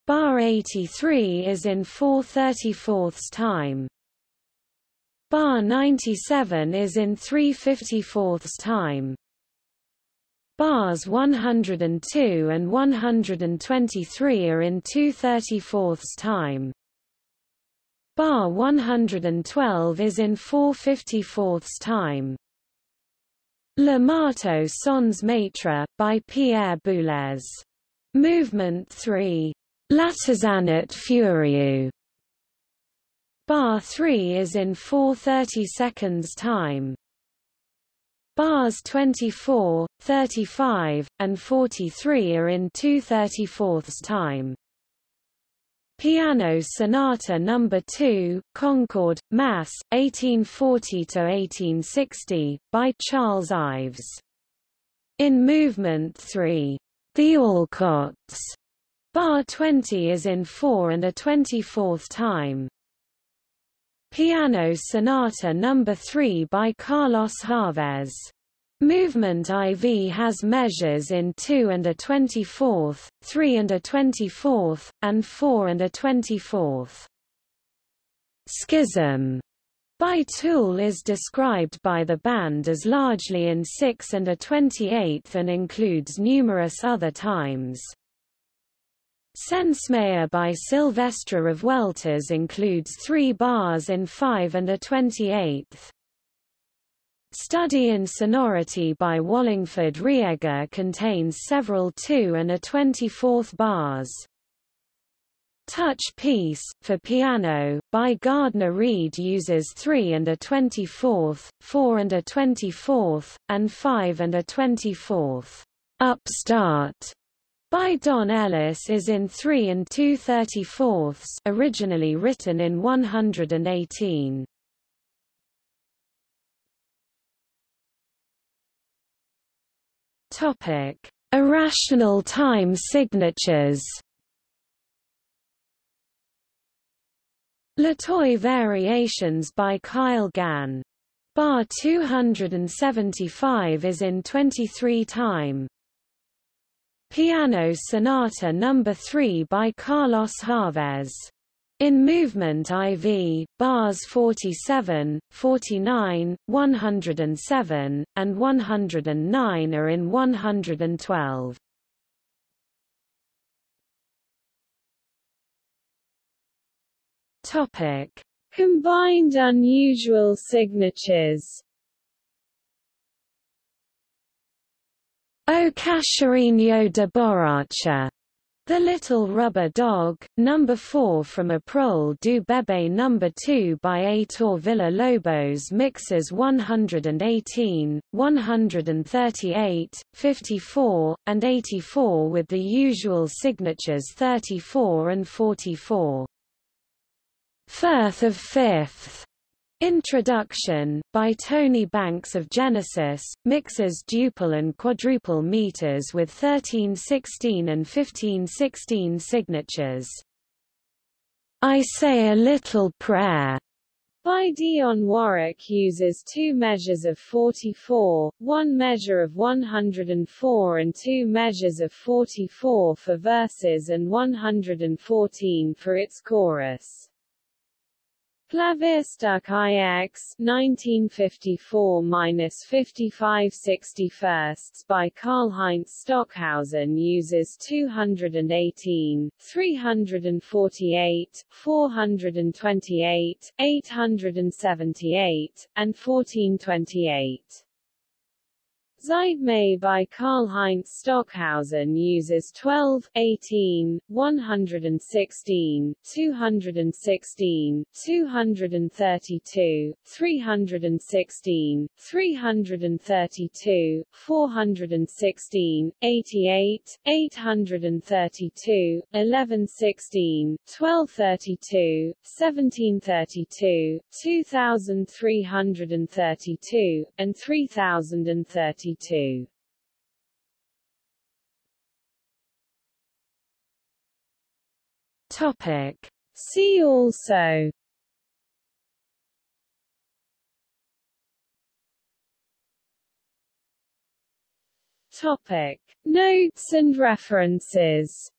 Bar 83 is in 4 34ths time. Bar 97 is in 3 54ths time. Bars 102 and 123 are in 2 34ths time. Bar 112 is in 4 54ths time. Le Marteau sans Maître, by Pierre Boulez. Movement 3. L'artisanat furieux. Bar 3 is in 4:30 seconds time. Bars 24, 35, and 43 are in 2/34ths time. Piano Sonata No. 2, Concord, Mass., 1840–1860, by Charles Ives. In Movement 3, The Alcotts, bar 20 is in 4 and a 24th time. Piano Sonata No. 3 by Carlos Chávez. Movement IV has measures in 2 and a 24th, 3 and a 24th, and 4 and a 24th. Schism by Tool is described by the band as largely in 6 and a 28th and includes numerous other times. Sensemayá by Silvestre Revueltas includes three bars in 5 and a 28th. Study in Sonority by Wallingford Riegger contains several 2 and a 24th bars. Touch Piece, for piano, by Gardner Read uses 3 and a 24th, 4 and a 24th, and 5 and a 24th. Upstart by Don Ellis is in 3 and 2 34ths originally written in 118. Topic: Irrational time signatures. Latoy variations by Kyle Gann. Bar 275 is in 23 time. Piano Sonata No. 3 by Carlos Chávez. In movement IV, bars 47, 49, 107, and 109 are in 112. Topic: Combined unusual signatures. O Cachorrinho de Borracha the Little Rubber Dog, No. 4 from A Prole do Bebê No. 2 by Heitor Villa-Lobos mixes 118, 138, 54, and 84 with the usual signatures 34 and 44. Firth of Fifth Introduction, by Tony Banks of Genesis, mixes duple and quadruple meters with 1316 and 1516 signatures. I Say a Little Prayer by Dionne Warwick uses two measures of 44, one measure of 104 and two measures of 44 for verses and 114 for its chorus. Klavierstück IX 1954-5561 by Karlheinz Stockhausen uses 218, 348, 428, 878, and 1428. Zeitmaße by Karlheinz Stockhausen uses 12, 18, 116, 216, 232, 316, 332, 416, 88, 832, 1116, 1232, 1732, 2332, and 3032. Topic. See also Topic. Notes and references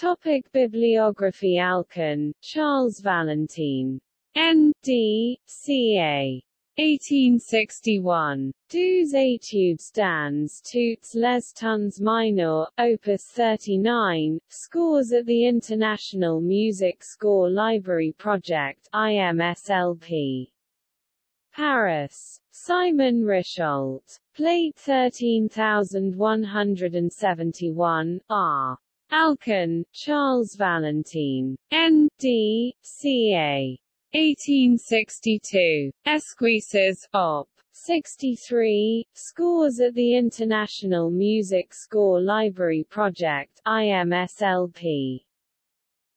Topic Bibliography Alkan, Charles Valentine. N.D., C.A. 1861. Douze études dans toutes les tons minor, opus 39, scores at the International Music Score Library Project IMSLP. Paris. Simon Richault. Plate 13171, R. Alkan, Charles Valentine. N.D., C.A. 1862. Esquisses, Op. 63, Scores at the International Music Score Library Project IMSLP.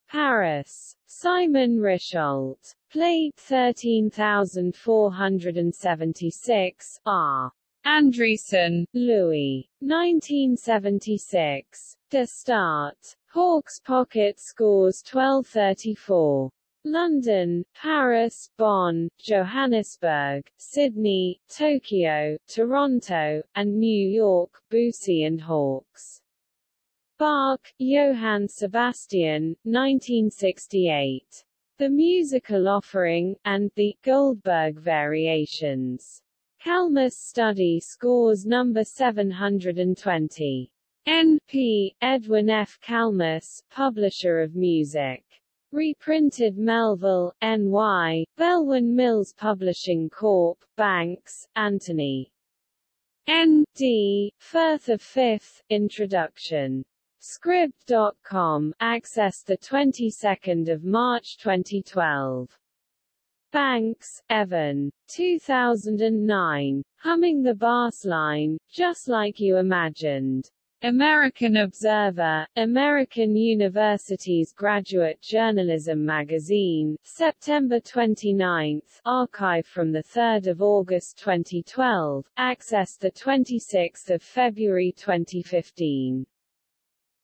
Paris. Simon Richault. Plate 13476, R. Andriessen, Louis. 1976. De Staat. Hawkes Pocket scores 1234. London, Paris, Bonn, Johannesburg, Sydney, Tokyo, Toronto, and New York, Boosey and Hawkes. Bach, Johann Sebastian, 1968. The Musical Offering, and the Goldberg Variations. Kalmus Study Scores number 720. N.P. Edwin F. Kalmus, Publisher of Music. Reprinted Melville, N.Y., Belwin Mills Publishing Corp., Banks, Anthony. N.D., Firth of 5th, Introduction. Scribd.com, access the 22nd of March 2012. Banks, Evan. 2009. Humming the Bass Line, Just Like You Imagined. American Observer, American University's Graduate Journalism Magazine, September 29, archive from 3 August 2012, access 26 February 2015.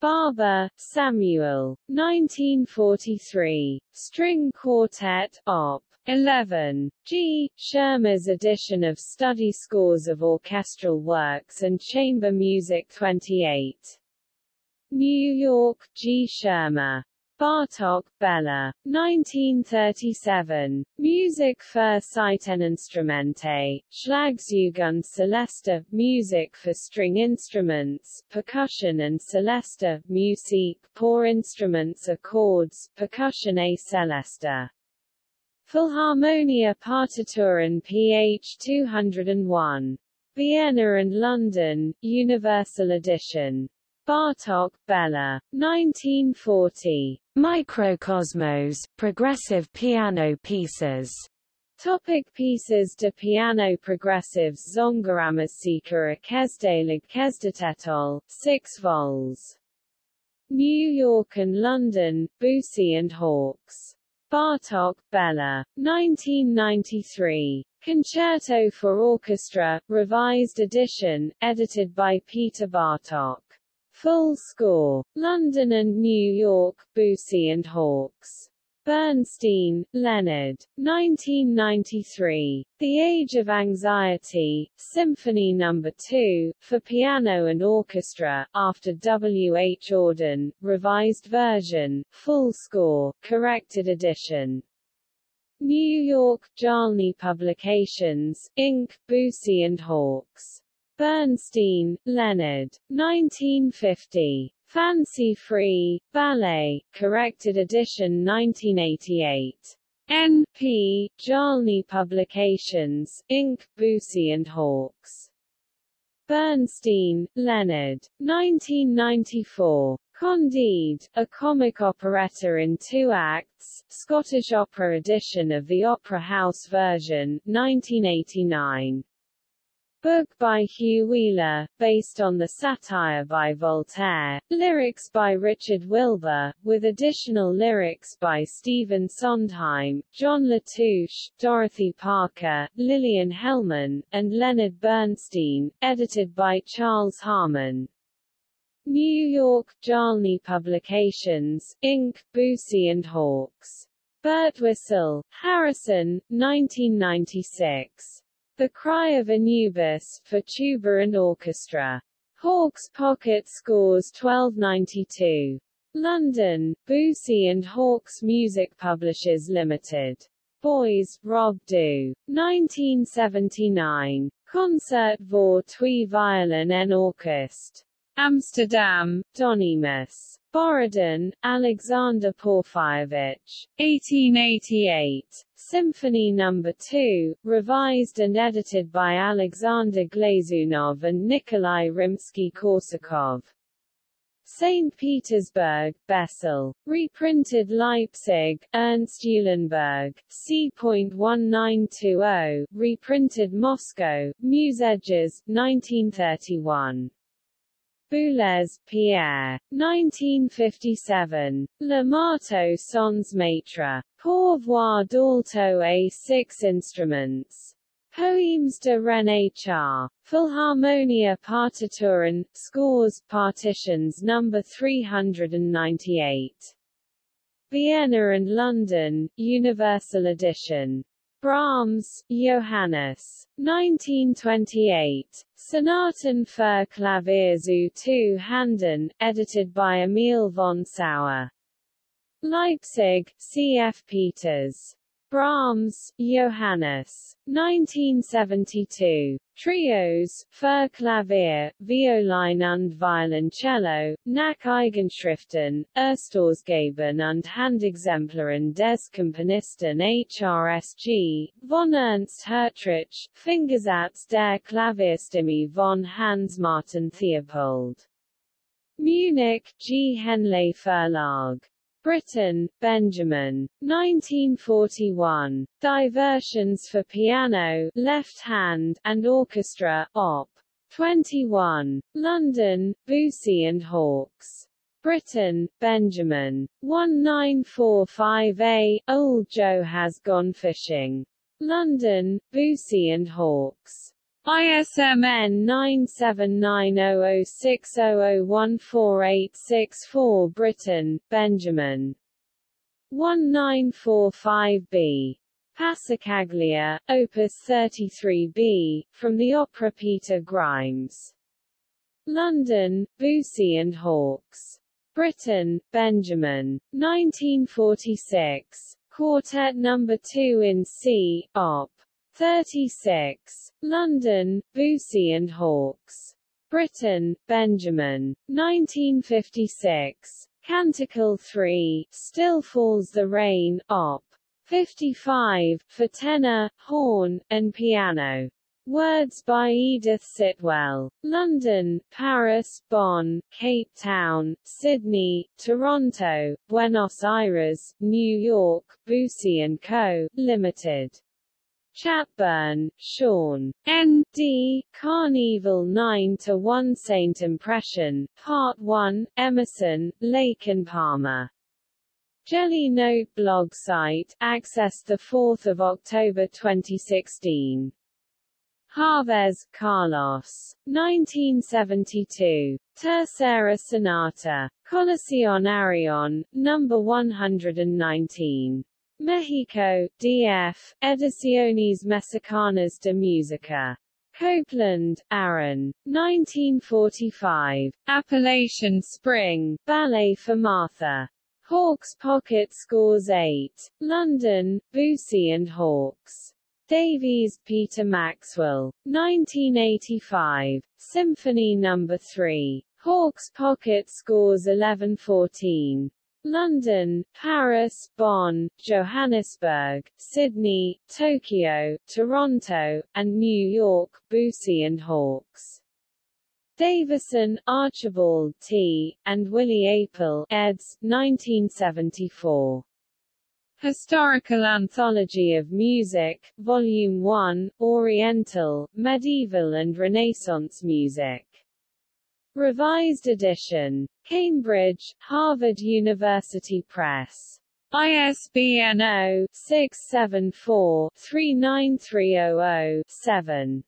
Barber, Samuel. 1943. String Quartet, Op. 11. G. Schirmer's edition of study scores of orchestral works and chamber music 28. New York, G. Schirmer. Bartok, Bela. 1937. Musik für Saiteninstrumente, Schlagzeuge Celeste, Music for string instruments, percussion and Celeste, Musik pour instruments chords, percussion a Celeste. Philharmonia Partituren ph 201. Vienna and London, Universal Edition. Bartok, Bela. 1940. Mikrokosmos, progressive piano pieces. Topic pieces de piano progressives Zongoramusika Kesdalig Kesdatetol, 6 vols. New York and London, Boosey and Hawkes. Bartok, Bela. 1993. Concerto for Orchestra, Revised Edition, edited by Peter Bartok. Full score. London and New York, Boosey and Hawkes. Bernstein, Leonard. 1993. The Age of Anxiety, Symphony No. 2, for piano and orchestra, after W. H. Auden, revised version, full score, corrected edition. New York, Jalni Publications, Inc., Boosey and Hawkes. Bernstein, Leonard. 1950. Fancy Free, Ballet, corrected edition 1988. N.P. Jalni Publications, Inc., Boosey and Hawkes. Bernstein, Leonard. 1994. Candide, a comic operetta in two acts, Scottish opera edition of the Opera House version, 1989. Book by Hugh Wheeler, based on the satire by Voltaire, lyrics by Richard Wilbur, with additional lyrics by Stephen Sondheim, John Latouche, Dorothy Parker, Lillian Hellman, and Leonard Bernstein, edited by Charles Harmon. New York, Jalni Publications, Inc., Boosey and Hawkes. Birtwistle, Harrison, 1996. The Cry of Anubis, for tuba and orchestra. Hawkes Pocket Scores 1292. London, Boosey and Hawkes Music Publishers Limited. Bois, Rob Du. 1979. Concert voor twee violin en orkest. Amsterdam, Donemus. Borodin, Alexander Porfirievich. 1888. Symphony No. 2, revised and edited by Alexander Glazunov and Nikolai Rimsky-Korsakov. St. Petersburg, Bessel. Reprinted Leipzig, Ernst Eulenburg, c.1920, reprinted Moscow, Muzgiz, 1931. Boulez, Pierre. 1957. Le Marteau sans Maitre. Pour voir d'alto a six instruments. Poems de René Char. Philharmonia Partituren, Scores, Partitions No. 398. Vienna and London, Universal Edition. Brahms, Johannes. 1928. Sonaten für Klavier zu two Handen, edited by Emil von Sauer. Leipzig, C.F. Peters. Brahms, Johannes. 1972. Trios, für Klavier, Violine und Violoncello, nach Eigenschriften, Erstausgaben und Handexemplaren des Komponisten HRSG, von Ernst Hertrich, Fingersatz der Klavierstimme von Hans Martin Theopold. Munich, G. Henle Verlag. Britten, Benjamin. 1941. Diversions for piano, left hand, and orchestra, Op. 21. London, Boosey and Hawkes. Britten, Benjamin. 1945a, Old Joe Has Gone Fishing. London, Boosey and Hawkes. ISMN 9790060014864 Britten, Benjamin. 1945b. Passacaglia, Opus 33b, from the opera Peter Grimes. London, Boosey and Hawkes. Britten, Benjamin. 1946. Quartet No. 2 in C, Op. 36. London, Boosey and Hawkes. Britten, Benjamin. 1956. Canticle 3, Still Falls the Rain, Op. 55, for tenor, horn, and piano. Words by Edith Sitwell. London, Paris, Bonn, Cape Town, Sydney, Toronto, Buenos Aires, New York, Boosey & Co., Limited. Chatburn, Sean. N.D. Karn Evil 9 to 1 Saint Impression, Part 1, Emerson, Lake and Palmer. Jelly Note blog site, accessed 4 October 2016. Chávez, Carlos. 1972. Tercera Sonata. Colección Arion, No. 119. Mexico, D.F., Ediciones Mexicanas de Música. Copland, Aaron. 1945. Appalachian Spring, Ballet for Martha. Hawkes Pocket Scores 8. London, Boosey and Hawkes. Davies, Peter Maxwell. 1985. Symphony No. 3. Hawkes Pocket Scores 1114. London, Paris, Bonn, Johannesburg, Sydney, Tokyo, Toronto, and New York, Boosey and Hawkes. Davison, Archibald T., and Willi Apel, eds. 1974. Historical Anthology of Music, Volume 1, Oriental, Medieval and Renaissance Music. Revised edition. Cambridge, Harvard University Press. ISBN 0-674-39300-7.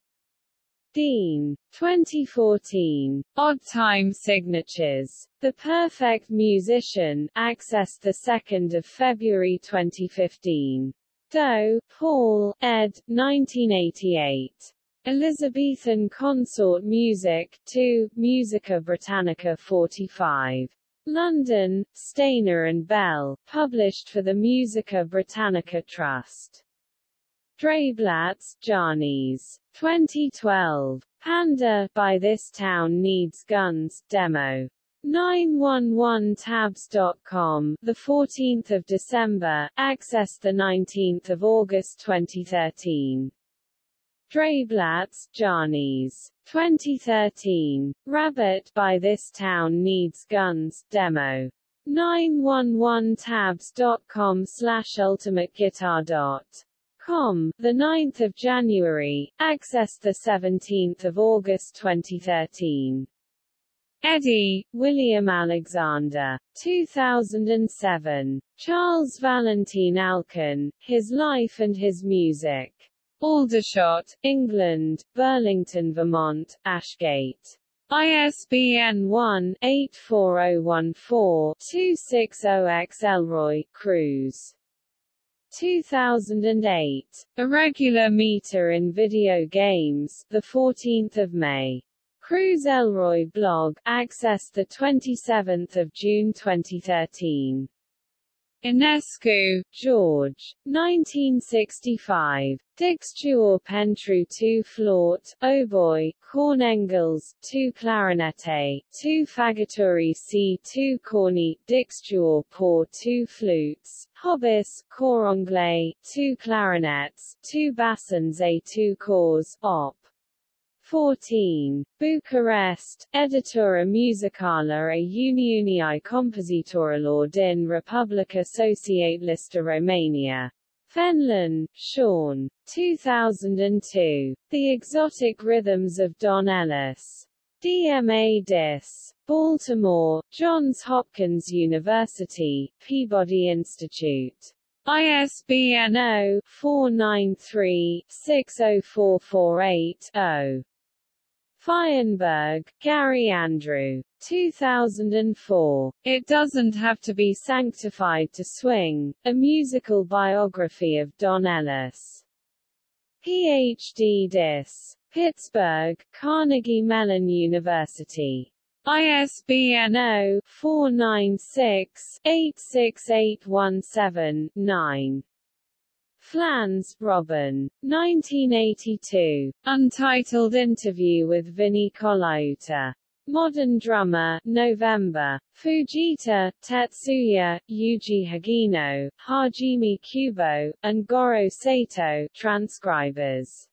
Dean. 2014. Odd Time Signatures. The Perfect Musician, accessed 2 February 2015. Doe, Paul, ed. 1988. Elizabethan Consort Music, 2, Musica Britannica 45. London, Stainer and Bell, published for the Musica Britannica Trust. Dreyblatz, Janis. 2012. Panda, By This Town Needs Guns, Demo. 911tabs.com, the 14th of December, accessed the 19th of August 2013. Dreyblatz, Janis. 2013. Rabbit, By This Town Needs Guns, Demo. 911tabs.com slash ultimateguitar. Com, the 9th of January, accessed the 17th of August 2013. Eddie, William Alexander. 2007. Charles Valentine Alkan, His Life and His Music. Aldershot, England, Burlington, Vermont, Ashgate. ISBN 1-84014-260-X Elroy, Cruz. 2008. Irregular meter in video games, the 14th of May. Cruz Elroy blog, accessed the 27th of June 2013. Enescu, George. 1965. Dixtuor Pentru 2 Flaut, Oboe, Cornengels, 2 Clarinette, 2 Fagotturi C 2 Corny, Dixtuor Pour 2 Flutes, Hobis, Cor Anglais, 2 Clarinets, 2 Bassons A 2 Cors, Op. 14. Bucharest, Editura Musicală a Uniunii Compositorilor din Republica Socialistă Romania. Fenlon, Sean. 2002. The Exotic Rhythms of Don Ellis. DMA Dis. Baltimore, Johns Hopkins University, Peabody Institute. ISBN 0-493-60448-0. Feinberg, Gary Andrew. 2004. It Doesn't Have to Be Sanctified to Swing, a musical biography of Don Ellis. Ph.D. Dis. Pittsburgh, Carnegie Mellon University. ISBN 0-496-86817-9. Flans, Robin. 1982. Untitled Interview with Vinnie Colaiuta. Modern Drummer, November. Fujita, Tetsuya, Yuji Hagino, Hajime Kubo, and Goro Sato, transcribers.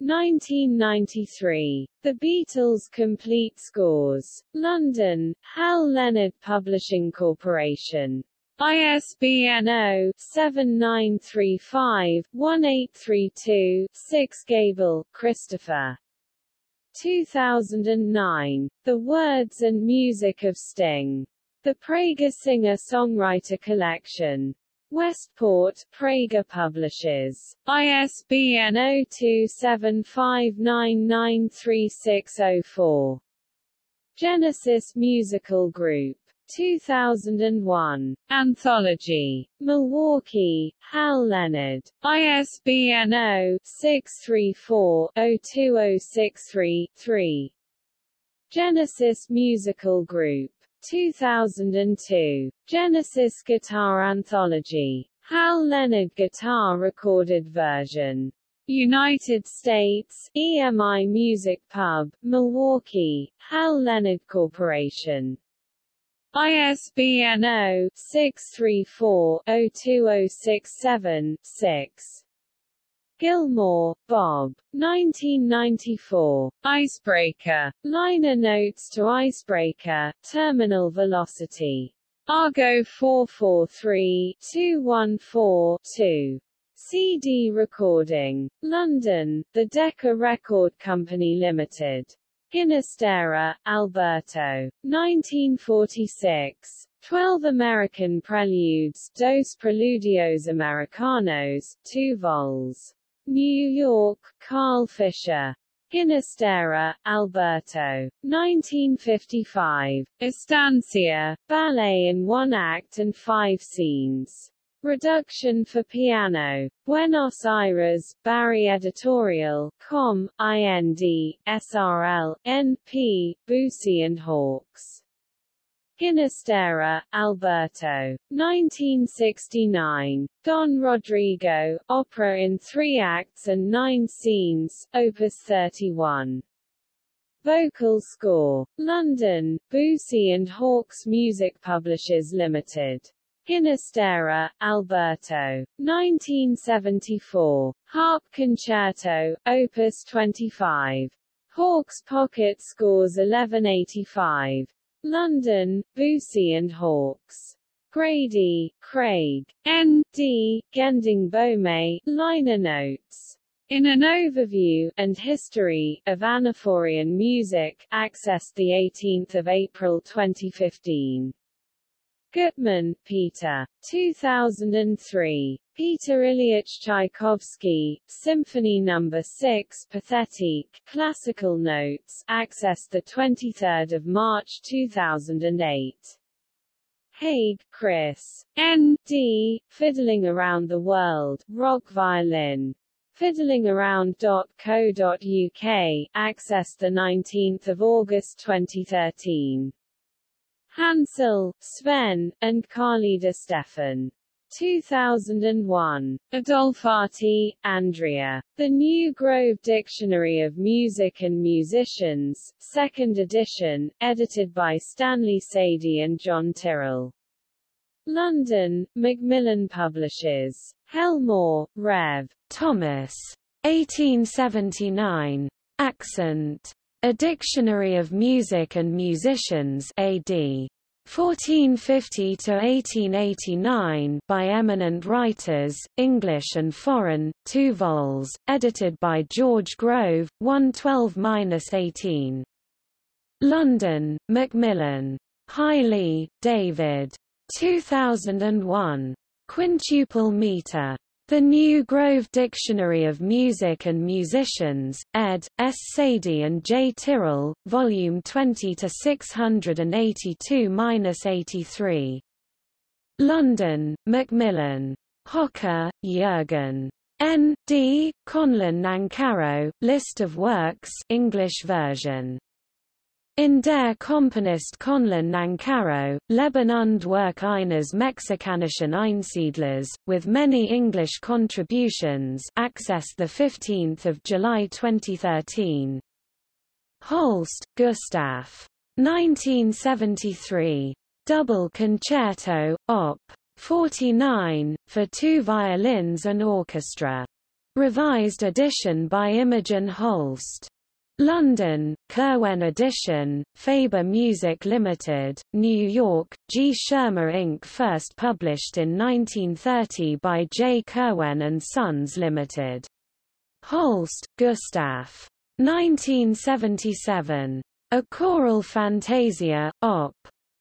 1993. The Beatles Complete Scores. London, Hal Leonard Publishing Corporation. ISBN 0-7935-1832-6 Gable, Christopher. 2009. The Words and Music of Sting. The Praeger Singer-Songwriter Collection. Westport, Praeger Publishers. ISBN 0275993604. Genesis Musical Group. 2001. Anthology. Milwaukee, Hal Leonard. ISBN 0-634-02063-3. Genesis Musical Group. 2002. Genesis Guitar Anthology. Hal Leonard Guitar Recorded Version. United States, EMI Music Pub, Milwaukee, Hal Leonard Corporation. ISBN 0-634-02067-6. Gilmore, Bob. 1994. Icebreaker. Liner notes to Icebreaker, Terminal Velocity. Argo 443-214-2. CD recording. London, The Decca Record Company Limited. Ginastera, Alberto. 1946. 12 American Preludes, Dos Preludios Americanos, 2 vols. New York, Carl Fischer. Ginastera, Alberto. 1955. Estancia, ballet in one act and five scenes. Reduction for piano. Buenos Aires, Barry Editorial, Com, IND, SRL, NP, Boosey and Hawkes. Ginastera, Alberto. 1969. Don Rodrigo, opera in three acts and nine scenes, Opus 31. Vocal score. London, Boosey and Hawkes Music Publishers Limited. Ginastera, Alberto. 1974. Harp Concerto, Opus 25. Hawkes Pocket Scores 1185. London, Boosey and Hawkes. Grady, Craig. N. D. Gending Bome, liner notes. In an overview and history of Anaphorian music, accessed the 18th of April 2015. Gutman, Peter. 2003. Peter Ilyich Tchaikovsky, Symphony No. 6 Pathetique, Classical Notes, accessed 23 March 2008. Haig, Chris. N. D. Fiddling Around the World, Rock Violin. Fiddlingaround.co.uk, accessed 19 August 2013. Hansell, Sven, and Carlida Steffan. 2001. Adolfati, Andrea. The New Grove Dictionary of Music and Musicians, 2nd edition, edited by Stanley Sadie and John Tyrrell. London, Macmillan Publishers. Helmore, Rev. Thomas. 1879. Accent. A Dictionary of Music and Musicians AD. 1450 to 1889 by eminent writers, English and foreign, 2 vols, edited by George Grove, 112-18. London, Macmillan. Hiley, David. 2001. Quintuple meter. The New Grove Dictionary of Music and Musicians, ed. S. Sadie and J. Tyrrell, Volume 20 to 682-83. London, Macmillan. Hocker, Jürgen. N. D. Conlon Nancarrow, List of Works English version. In der Komponist Conlon Nancarrow, Leben und Werk eines mexikanischen Einsiedlers, with many English contributions accessed 15 July 2013. Holst, Gustav. 1973. Double Concerto, Op. 49, for two violins and orchestra. Revised edition by Imogen Holst. London, Curwen Edition, Faber Music Limited, New York, G. Schirmer Inc. First published in 1930 by J. Curwen and Sons Limited. Holst, Gustav. 1977. A Choral Fantasia, Op.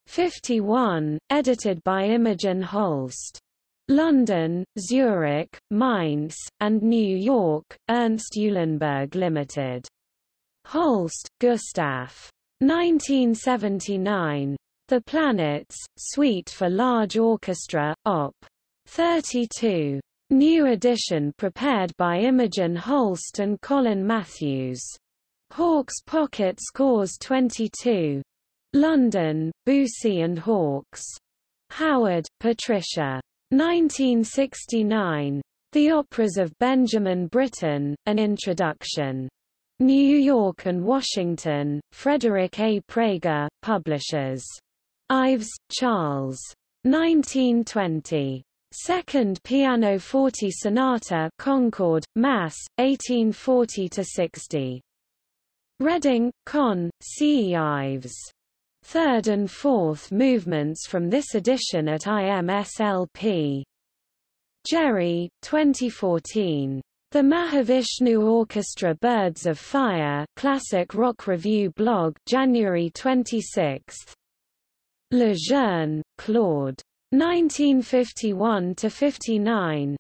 51, edited by Imogen Holst. London, Zurich, Mainz, and New York, Ernst Eulenburg Limited. Holst, Gustav. 1979. The Planets, Suite for Large Orchestra, Op. 32. New edition prepared by Imogen Holst and Colin Matthews. Hawkes Pocket Scores 22. London, Boosey and Hawkes. Howard, Patricia. 1969. The Operas of Benjamin Britten, An Introduction. New York and Washington, Frederick A. Praeger, Publishers. Ives, Charles. 1920. Second Piano Forte Sonata Concord, Mass., 1840–60. Reading, Con, C. E. Ives. Third and fourth movements from this edition at IMSLP. Jerry, 2014. The Mahavishnu Orchestra Birds of Fire Classic Rock Review blog January 26. Lejeune, Claude. 1951–59.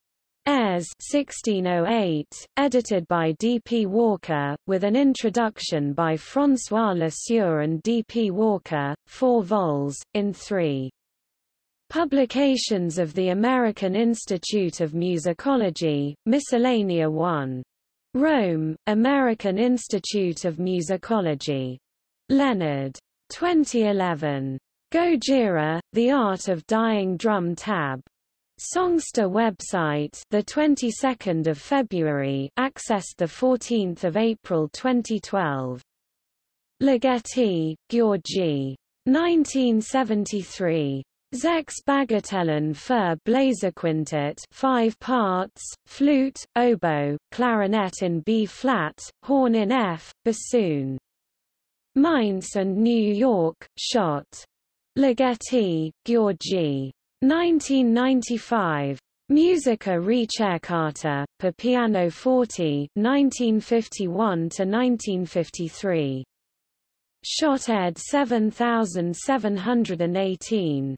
Airs 1608, edited by D. P. Walker, with an introduction by François Lesure and D. P. Walker, 4 vols, in 3. Publications of the American Institute of Musicology, Miscellanea 1. Rome, American Institute of Musicology. Leonard. 2011. Gojira, The Art of Dying Drum Tab. Songsterr website, the 22nd of February, accessed the 14th of April 2012. Ligeti, György. 1973. Sechs Bagatellen für Bläserquintett 5 parts, flute, oboe, clarinet in B-flat, horn in F, bassoon. Mainz and New York, Schott. Ligeti, György. 1995. Musica Ricercata, per piano forte 1951–1953. Schott ed 7718.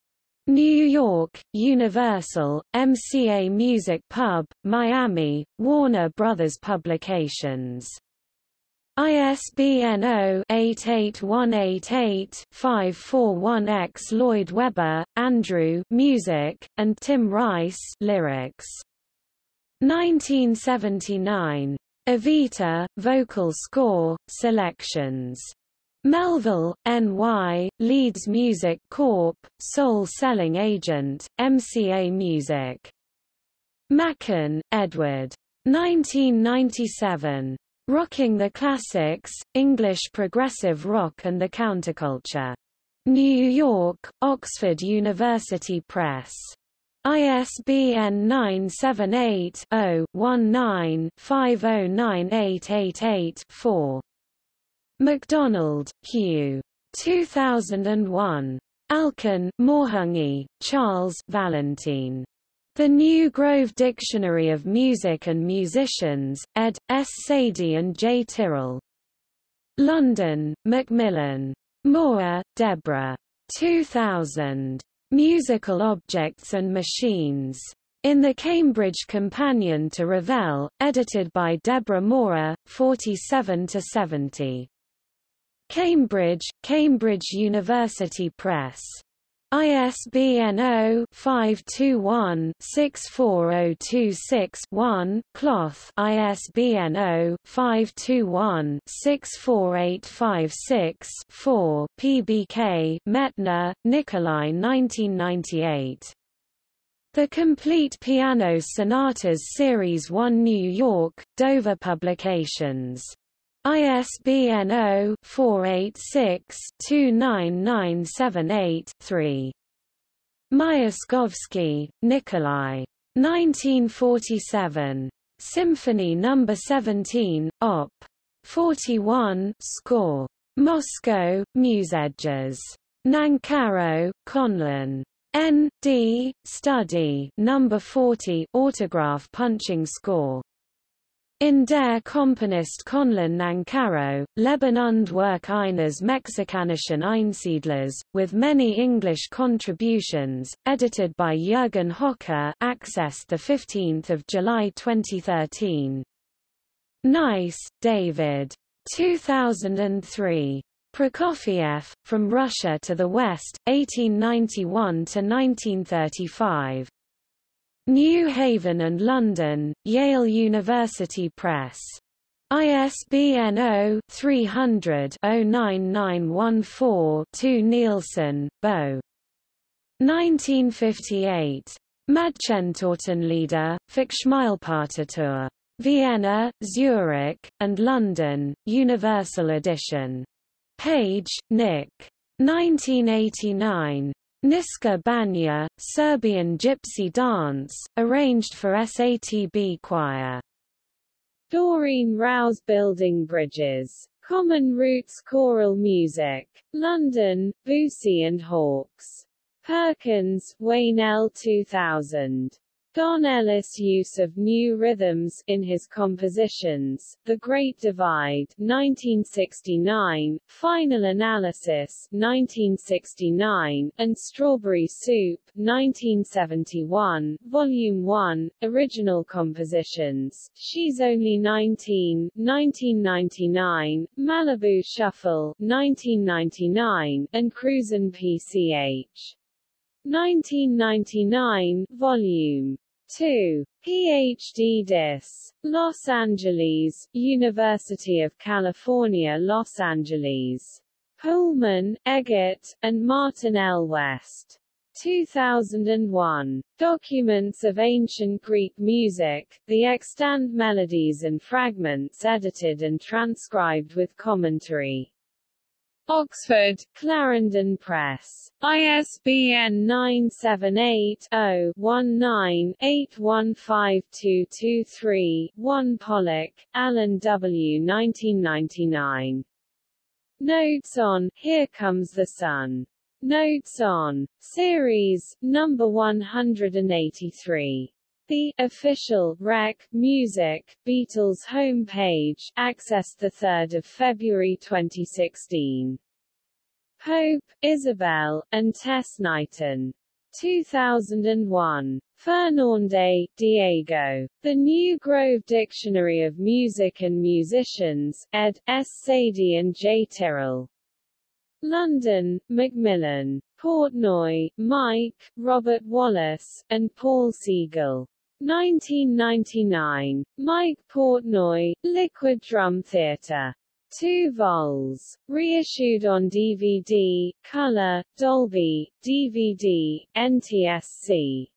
New York, Universal, MCA Music Pub, Miami, Warner Brothers Publications. ISBN 0-88188-541-X Lloyd Webber, Andrew Music, and Tim Rice Lyrics. 1979. Evita, Vocal Score, Selections. Melville, NY, Leeds Music Corp., Sole Selling Agent, MCA Music. Macan, Edward. 1997. Rocking the Classics, English Progressive Rock and the Counterculture. New York, Oxford University Press. ISBN 978 0 19 509888 MacDonald, Hugh. 2001. Alkan, Morhange, Charles Valentine. The New Grove Dictionary of Music and Musicians, ed. S. Sadie and J. Tyrrell. London, Macmillan. Mawer, Deborah. 2000. Musical Objects and Machines. In the Cambridge Companion to Ravel, edited by Deborah Mawer, 47-70. Cambridge, Cambridge University Press. ISBN 0-521-64026-1, Cloth ISBN 0-521-64856-4, PBK Medtner, Nikolai 1998. The Complete Piano Sonatas Series 1 New York, Dover Publications. ISBN 0-486-29978-3. Myaskovsky, Nikolai. 1947. Symphony No. 17, Op. 41, score. Moscow, Muzgiz. Nancarrow, Conlon. N. D. Study No. 40, autograph punching score. In der Komponist Conlon Nancarrow, Leben und Werk eines mexikanischen Einsiedlers, with many English contributions, edited by Jürgen Hocker accessed 15 July 2013. Nice, David. 2003. Prokofiev, From Russia to the West, 1891–1935. New Haven and London, Yale University Press. ISBN 0-300-09914-2 Nilsson, Bo. 1958. Mädchentotenlieder, Fickschmeilpartitur. Vienna, Zurich, and London, Universal Edition. Page, Nick. 1989. Niska Banja, Serbian gypsy dance, arranged for SATB choir. Doreen Rao Building Bridges. Common Roots Choral Music. London, Boosey and Hawkes. Perkins, Wayne L. 2000. Don Ellis' use of new rhythms in his compositions, The Great Divide 1969, Final Analysis 1969, and Strawberry Soup 1971, Volume 1, Original Compositions, She's Only 19 1999, Malibu Shuffle 1999, and Cruisin' PCH 1999, Volume 2. PhD Dis. Los Angeles, University of California Los Angeles. Pöhlmann, Egert, and Martin L. West. 2001. Documents of Ancient Greek Music, the extant melodies and fragments edited and transcribed with commentary. Oxford, Clarendon Press. ISBN 978-0-19-815223-1 Pollack, Alan W. 1999. Notes on Here Comes the Sun. Notes on Series, number 183. The official Rec Music Beatles homepage, accessed the 3rd of February 2016. Pope, Isabel, and Tess Knighton. 2001. Fernández, Diego. The New Grove Dictionary of Music and Musicians, ed. S. Sadie and J. Tyrrell. London, Macmillan. Portnoy, Mike, Robert Wallace, and Paul Siegel. 1999. Mike Portnoy, Liquid Drum Theatre. 2 vols. Reissued on DVD, Color, Dolby, DVD, NTSC.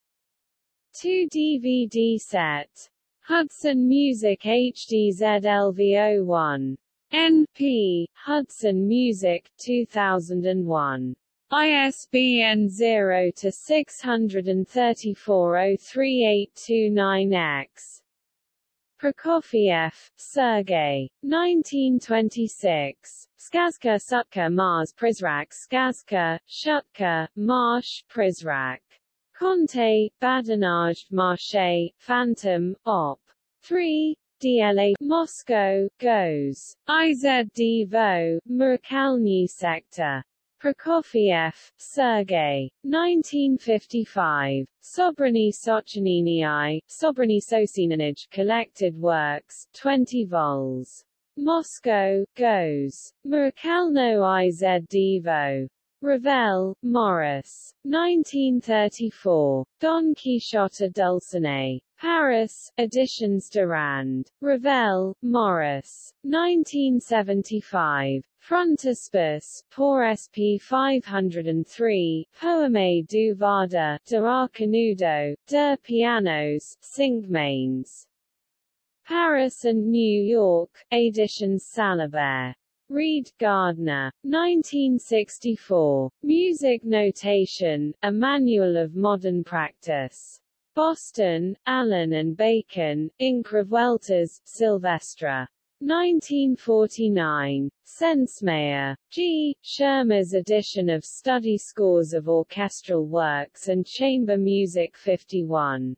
2 DVD set. Hudson Music HD ZLV01. NP, Hudson Music, 2001. ISBN 0-634-03829-X. Prokofiev, Sergei. 1926. Skazka Sutka Mars Prizrak Skazka, Shutka, Marsh, Prizrak. Conte, Badinage, Marche, Phantom, Op. 3, DLA, Moscow, Goes. IZD Vo, Murakalny Sector. Prokofiev, Sergei. 1955. Sobrany Sochanini Sobrany Socinanage Collected Works, 20 vols. Moscow, Goes. Murakalno IZ. Ravel, Maurice. 1934. Don Quixote Dulcinea. Paris, Editions Durand. Ravel, Maurice. 1975. Frontispice, pour SP 503, Poeme du Vada, de Arcanudo, de Pianos, Cinquemains. Paris and New York, Editions Salabert. Read Gardner. 1964. Music Notation, A Manual of Modern Practice. Boston, Allyn and Bacon, Inc. Revueltas, Silvestre. 1949. Sensemayá. G. Schirmer's edition of study scores of orchestral works and chamber music 51.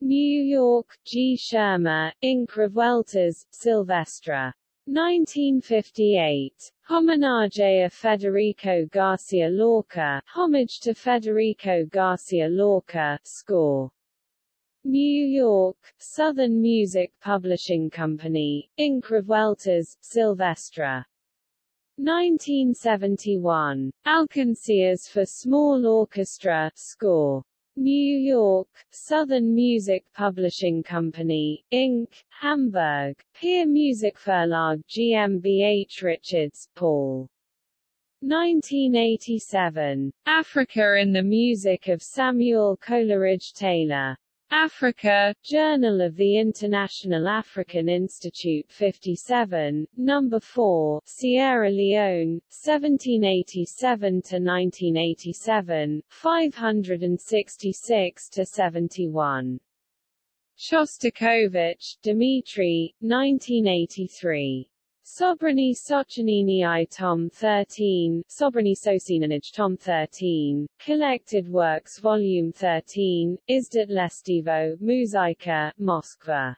New York, G. Schirmer, Inc. Revueltas, Silvestre. 1958. Homenaje a Federico Garcia Lorca, Homage to Federico Garcia Lorca, score. New York, Southern Music Publishing Company, Inc. Revueltas, Silvestre. 1971. Alcancias for Small Orchestra, score. New York, Southern Music Publishing Company, Inc., Hamburg, Peer Music Verlag GmbH Richards, Paul. 1987. Africa in the Music of Samuel Coleridge Taylor. Africa, Journal of the International African Institute 57, Number 4, Sierra Leone, 1787–1987, 566–71. Shostakovich, Dmitri, 1983. Sobrany Sochanini I Tom 13, Sobrany Socinanage Tom 13, Collected Works Volume 13, Izdat Lestivo, Muzyka, Moskva.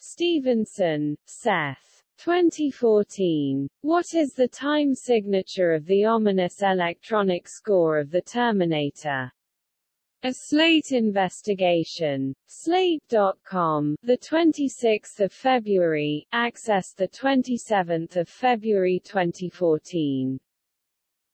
Stevenson, Seth. 2014. What is the time signature of the ominous electronic score of the Terminator? A Slate investigation. Slate.com, the 26th of February, access the 27th of February 2014.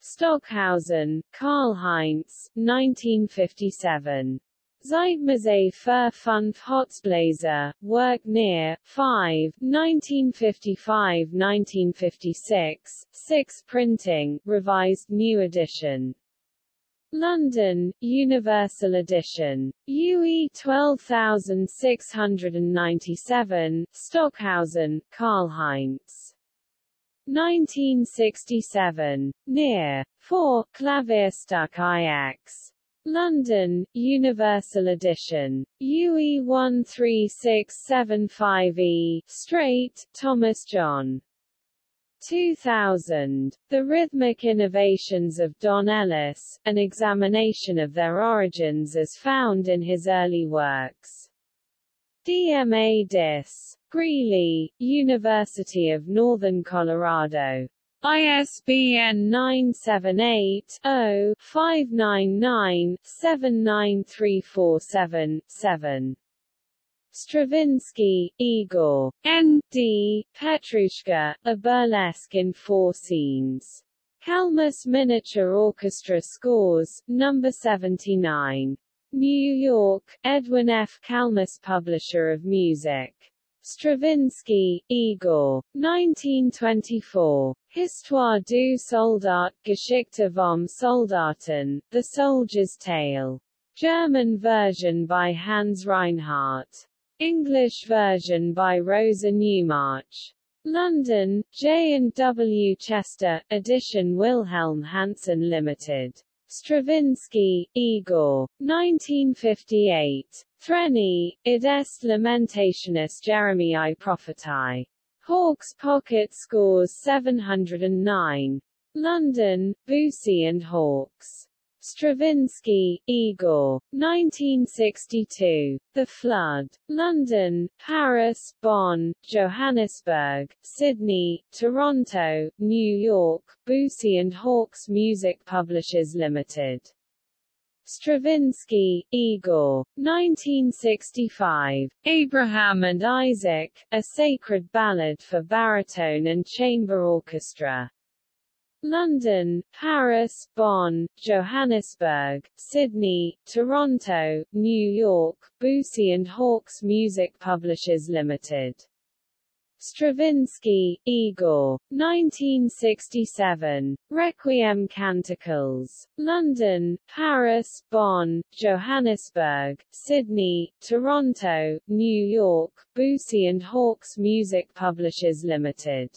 Stockhausen, Karl Heinz, 1957. Zeitmaße für fünf Holzbläser, Work near, 5, 1955-1956, 6 printing, revised new edition. London, Universal Edition. UE 12697, Stockhausen, Karl Heinz. 1967. Near. 4, Klavierstück IX. London, Universal Edition. UE 13675E, Straight, Thomas John. 2000. The Rhythmic Innovations of Don Ellis, an examination of their origins as found in his early works. DMA Dis. Greeley, University of Northern Colorado. ISBN 978-0-599-79347-7. Stravinsky, Igor. N. D. Petrushka, a burlesque in four scenes. Kalmus Miniature Orchestra Scores, No. 79. New York, Edwin F. Kalmus Publisher of Music. Stravinsky, Igor. 1924. Histoire du Soldat, Geschichte vom Soldaten, The Soldier's Tale. German version by Hans Reinhart. English version by Rosa Newmarch. London, J and W Chester, edition Wilhelm Hansen Limited. Stravinsky, Igor. 1958. Threni, id est lamentationis Jeremiae prophetae. Hawkes Pocket scores 709. London, Boosey and Hawkes. Stravinsky, Igor. 1962. The Flood. London, Paris, Bonn, Johannesburg, Sydney, Toronto, New York, Boosey and Hawkes Music Publishers Limited. Stravinsky, Igor. 1965. Abraham and Isaac, a sacred ballad for baritone and chamber orchestra. London, Paris, Bonn, Johannesburg, Sydney, Toronto, New York, Boosey and Hawkes Music Publishers Limited. Stravinsky, Igor. 1967. Requiem Canticles. London, Paris, Bonn, Johannesburg, Sydney, Toronto, New York, Boosey and Hawkes Music Publishers Limited.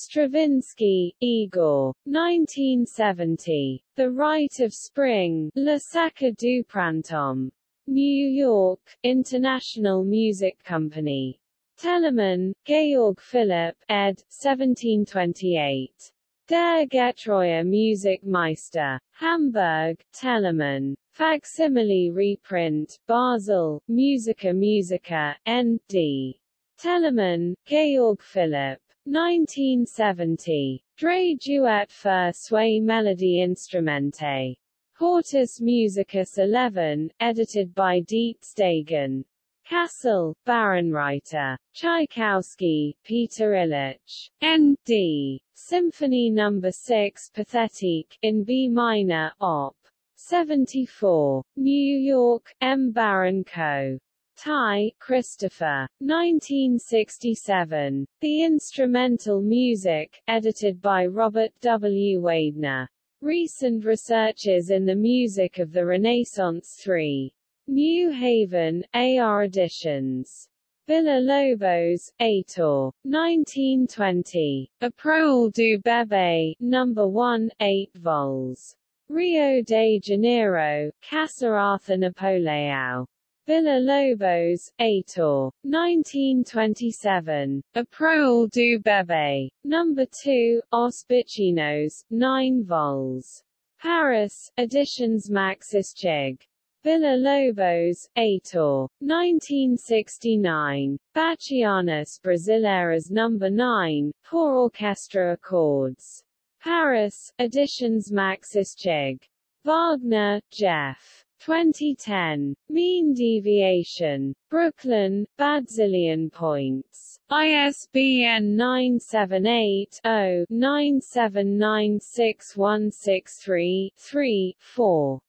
Stravinsky, Igor. 1970. The Rite of Spring, Le Sacre du Printemps. New York, International Music Company. Telemann, Georg Philipp, ed. 1728. Der Getreuer Musikmeister. Hamburg, Telemann. Facsimile reprint, Basel, Musica Musica, N.D. Telemann, Georg Philipp. 1970. Dre Duet für Zwei melody Instrumente. Hortus Musicus 11, edited by Dietz Stegen. Kassel, Bärenreiter. Tchaikovsky, Peter Ilyich. N.D. Symphony No. 6 Pathetique, in B minor, Op. 74. New York, M. Baron Co. Tye, Christopher. 1967. The Instrumental Music, edited by Robert W. Weidner. Recent Researches in the Music of the Renaissance 3. New Haven, AR editions. Villa-Lobos, Heitor, 1920. A Prole do Bebê, number 1, 8 vols. Rio de Janeiro, Casa Arthur Napoleão. Villa-Lobos, Heitor, 1927. A Prole do Bebê, number 2, Os Bichinhos, 9 vols. Paris, Editions Max Eschig. Villa-Lobos, Heitor, 1969, Bachianas Brasileiras No. 9, for orchestra accords. Paris, Editions Max Eschig. Wagner, Jeff. 2010. Mean deviation. Brooklyn, Bazillion points. ISBN 978-0-9796163-3, 4.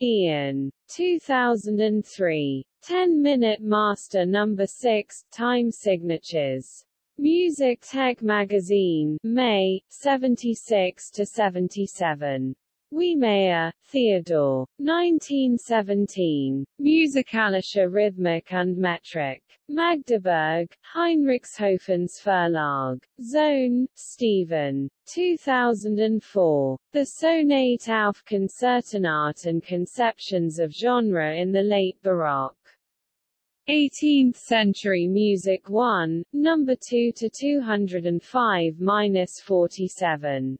Ian. 2003. 10-Minute Master No. 6, Time Signatures. Music Tech Magazine, May, 76–77. Wiehmayer, Theodore. 1917. Musikalische Rhythmik und Metrik. Magdeburg, Heinrichshofens Verlag. Zohn, Stephen. 2004. The Sonate auf Concertenart and Conceptions of Genre in the Late Baroque. 18th Century Music 1, No. 2 to 205-47.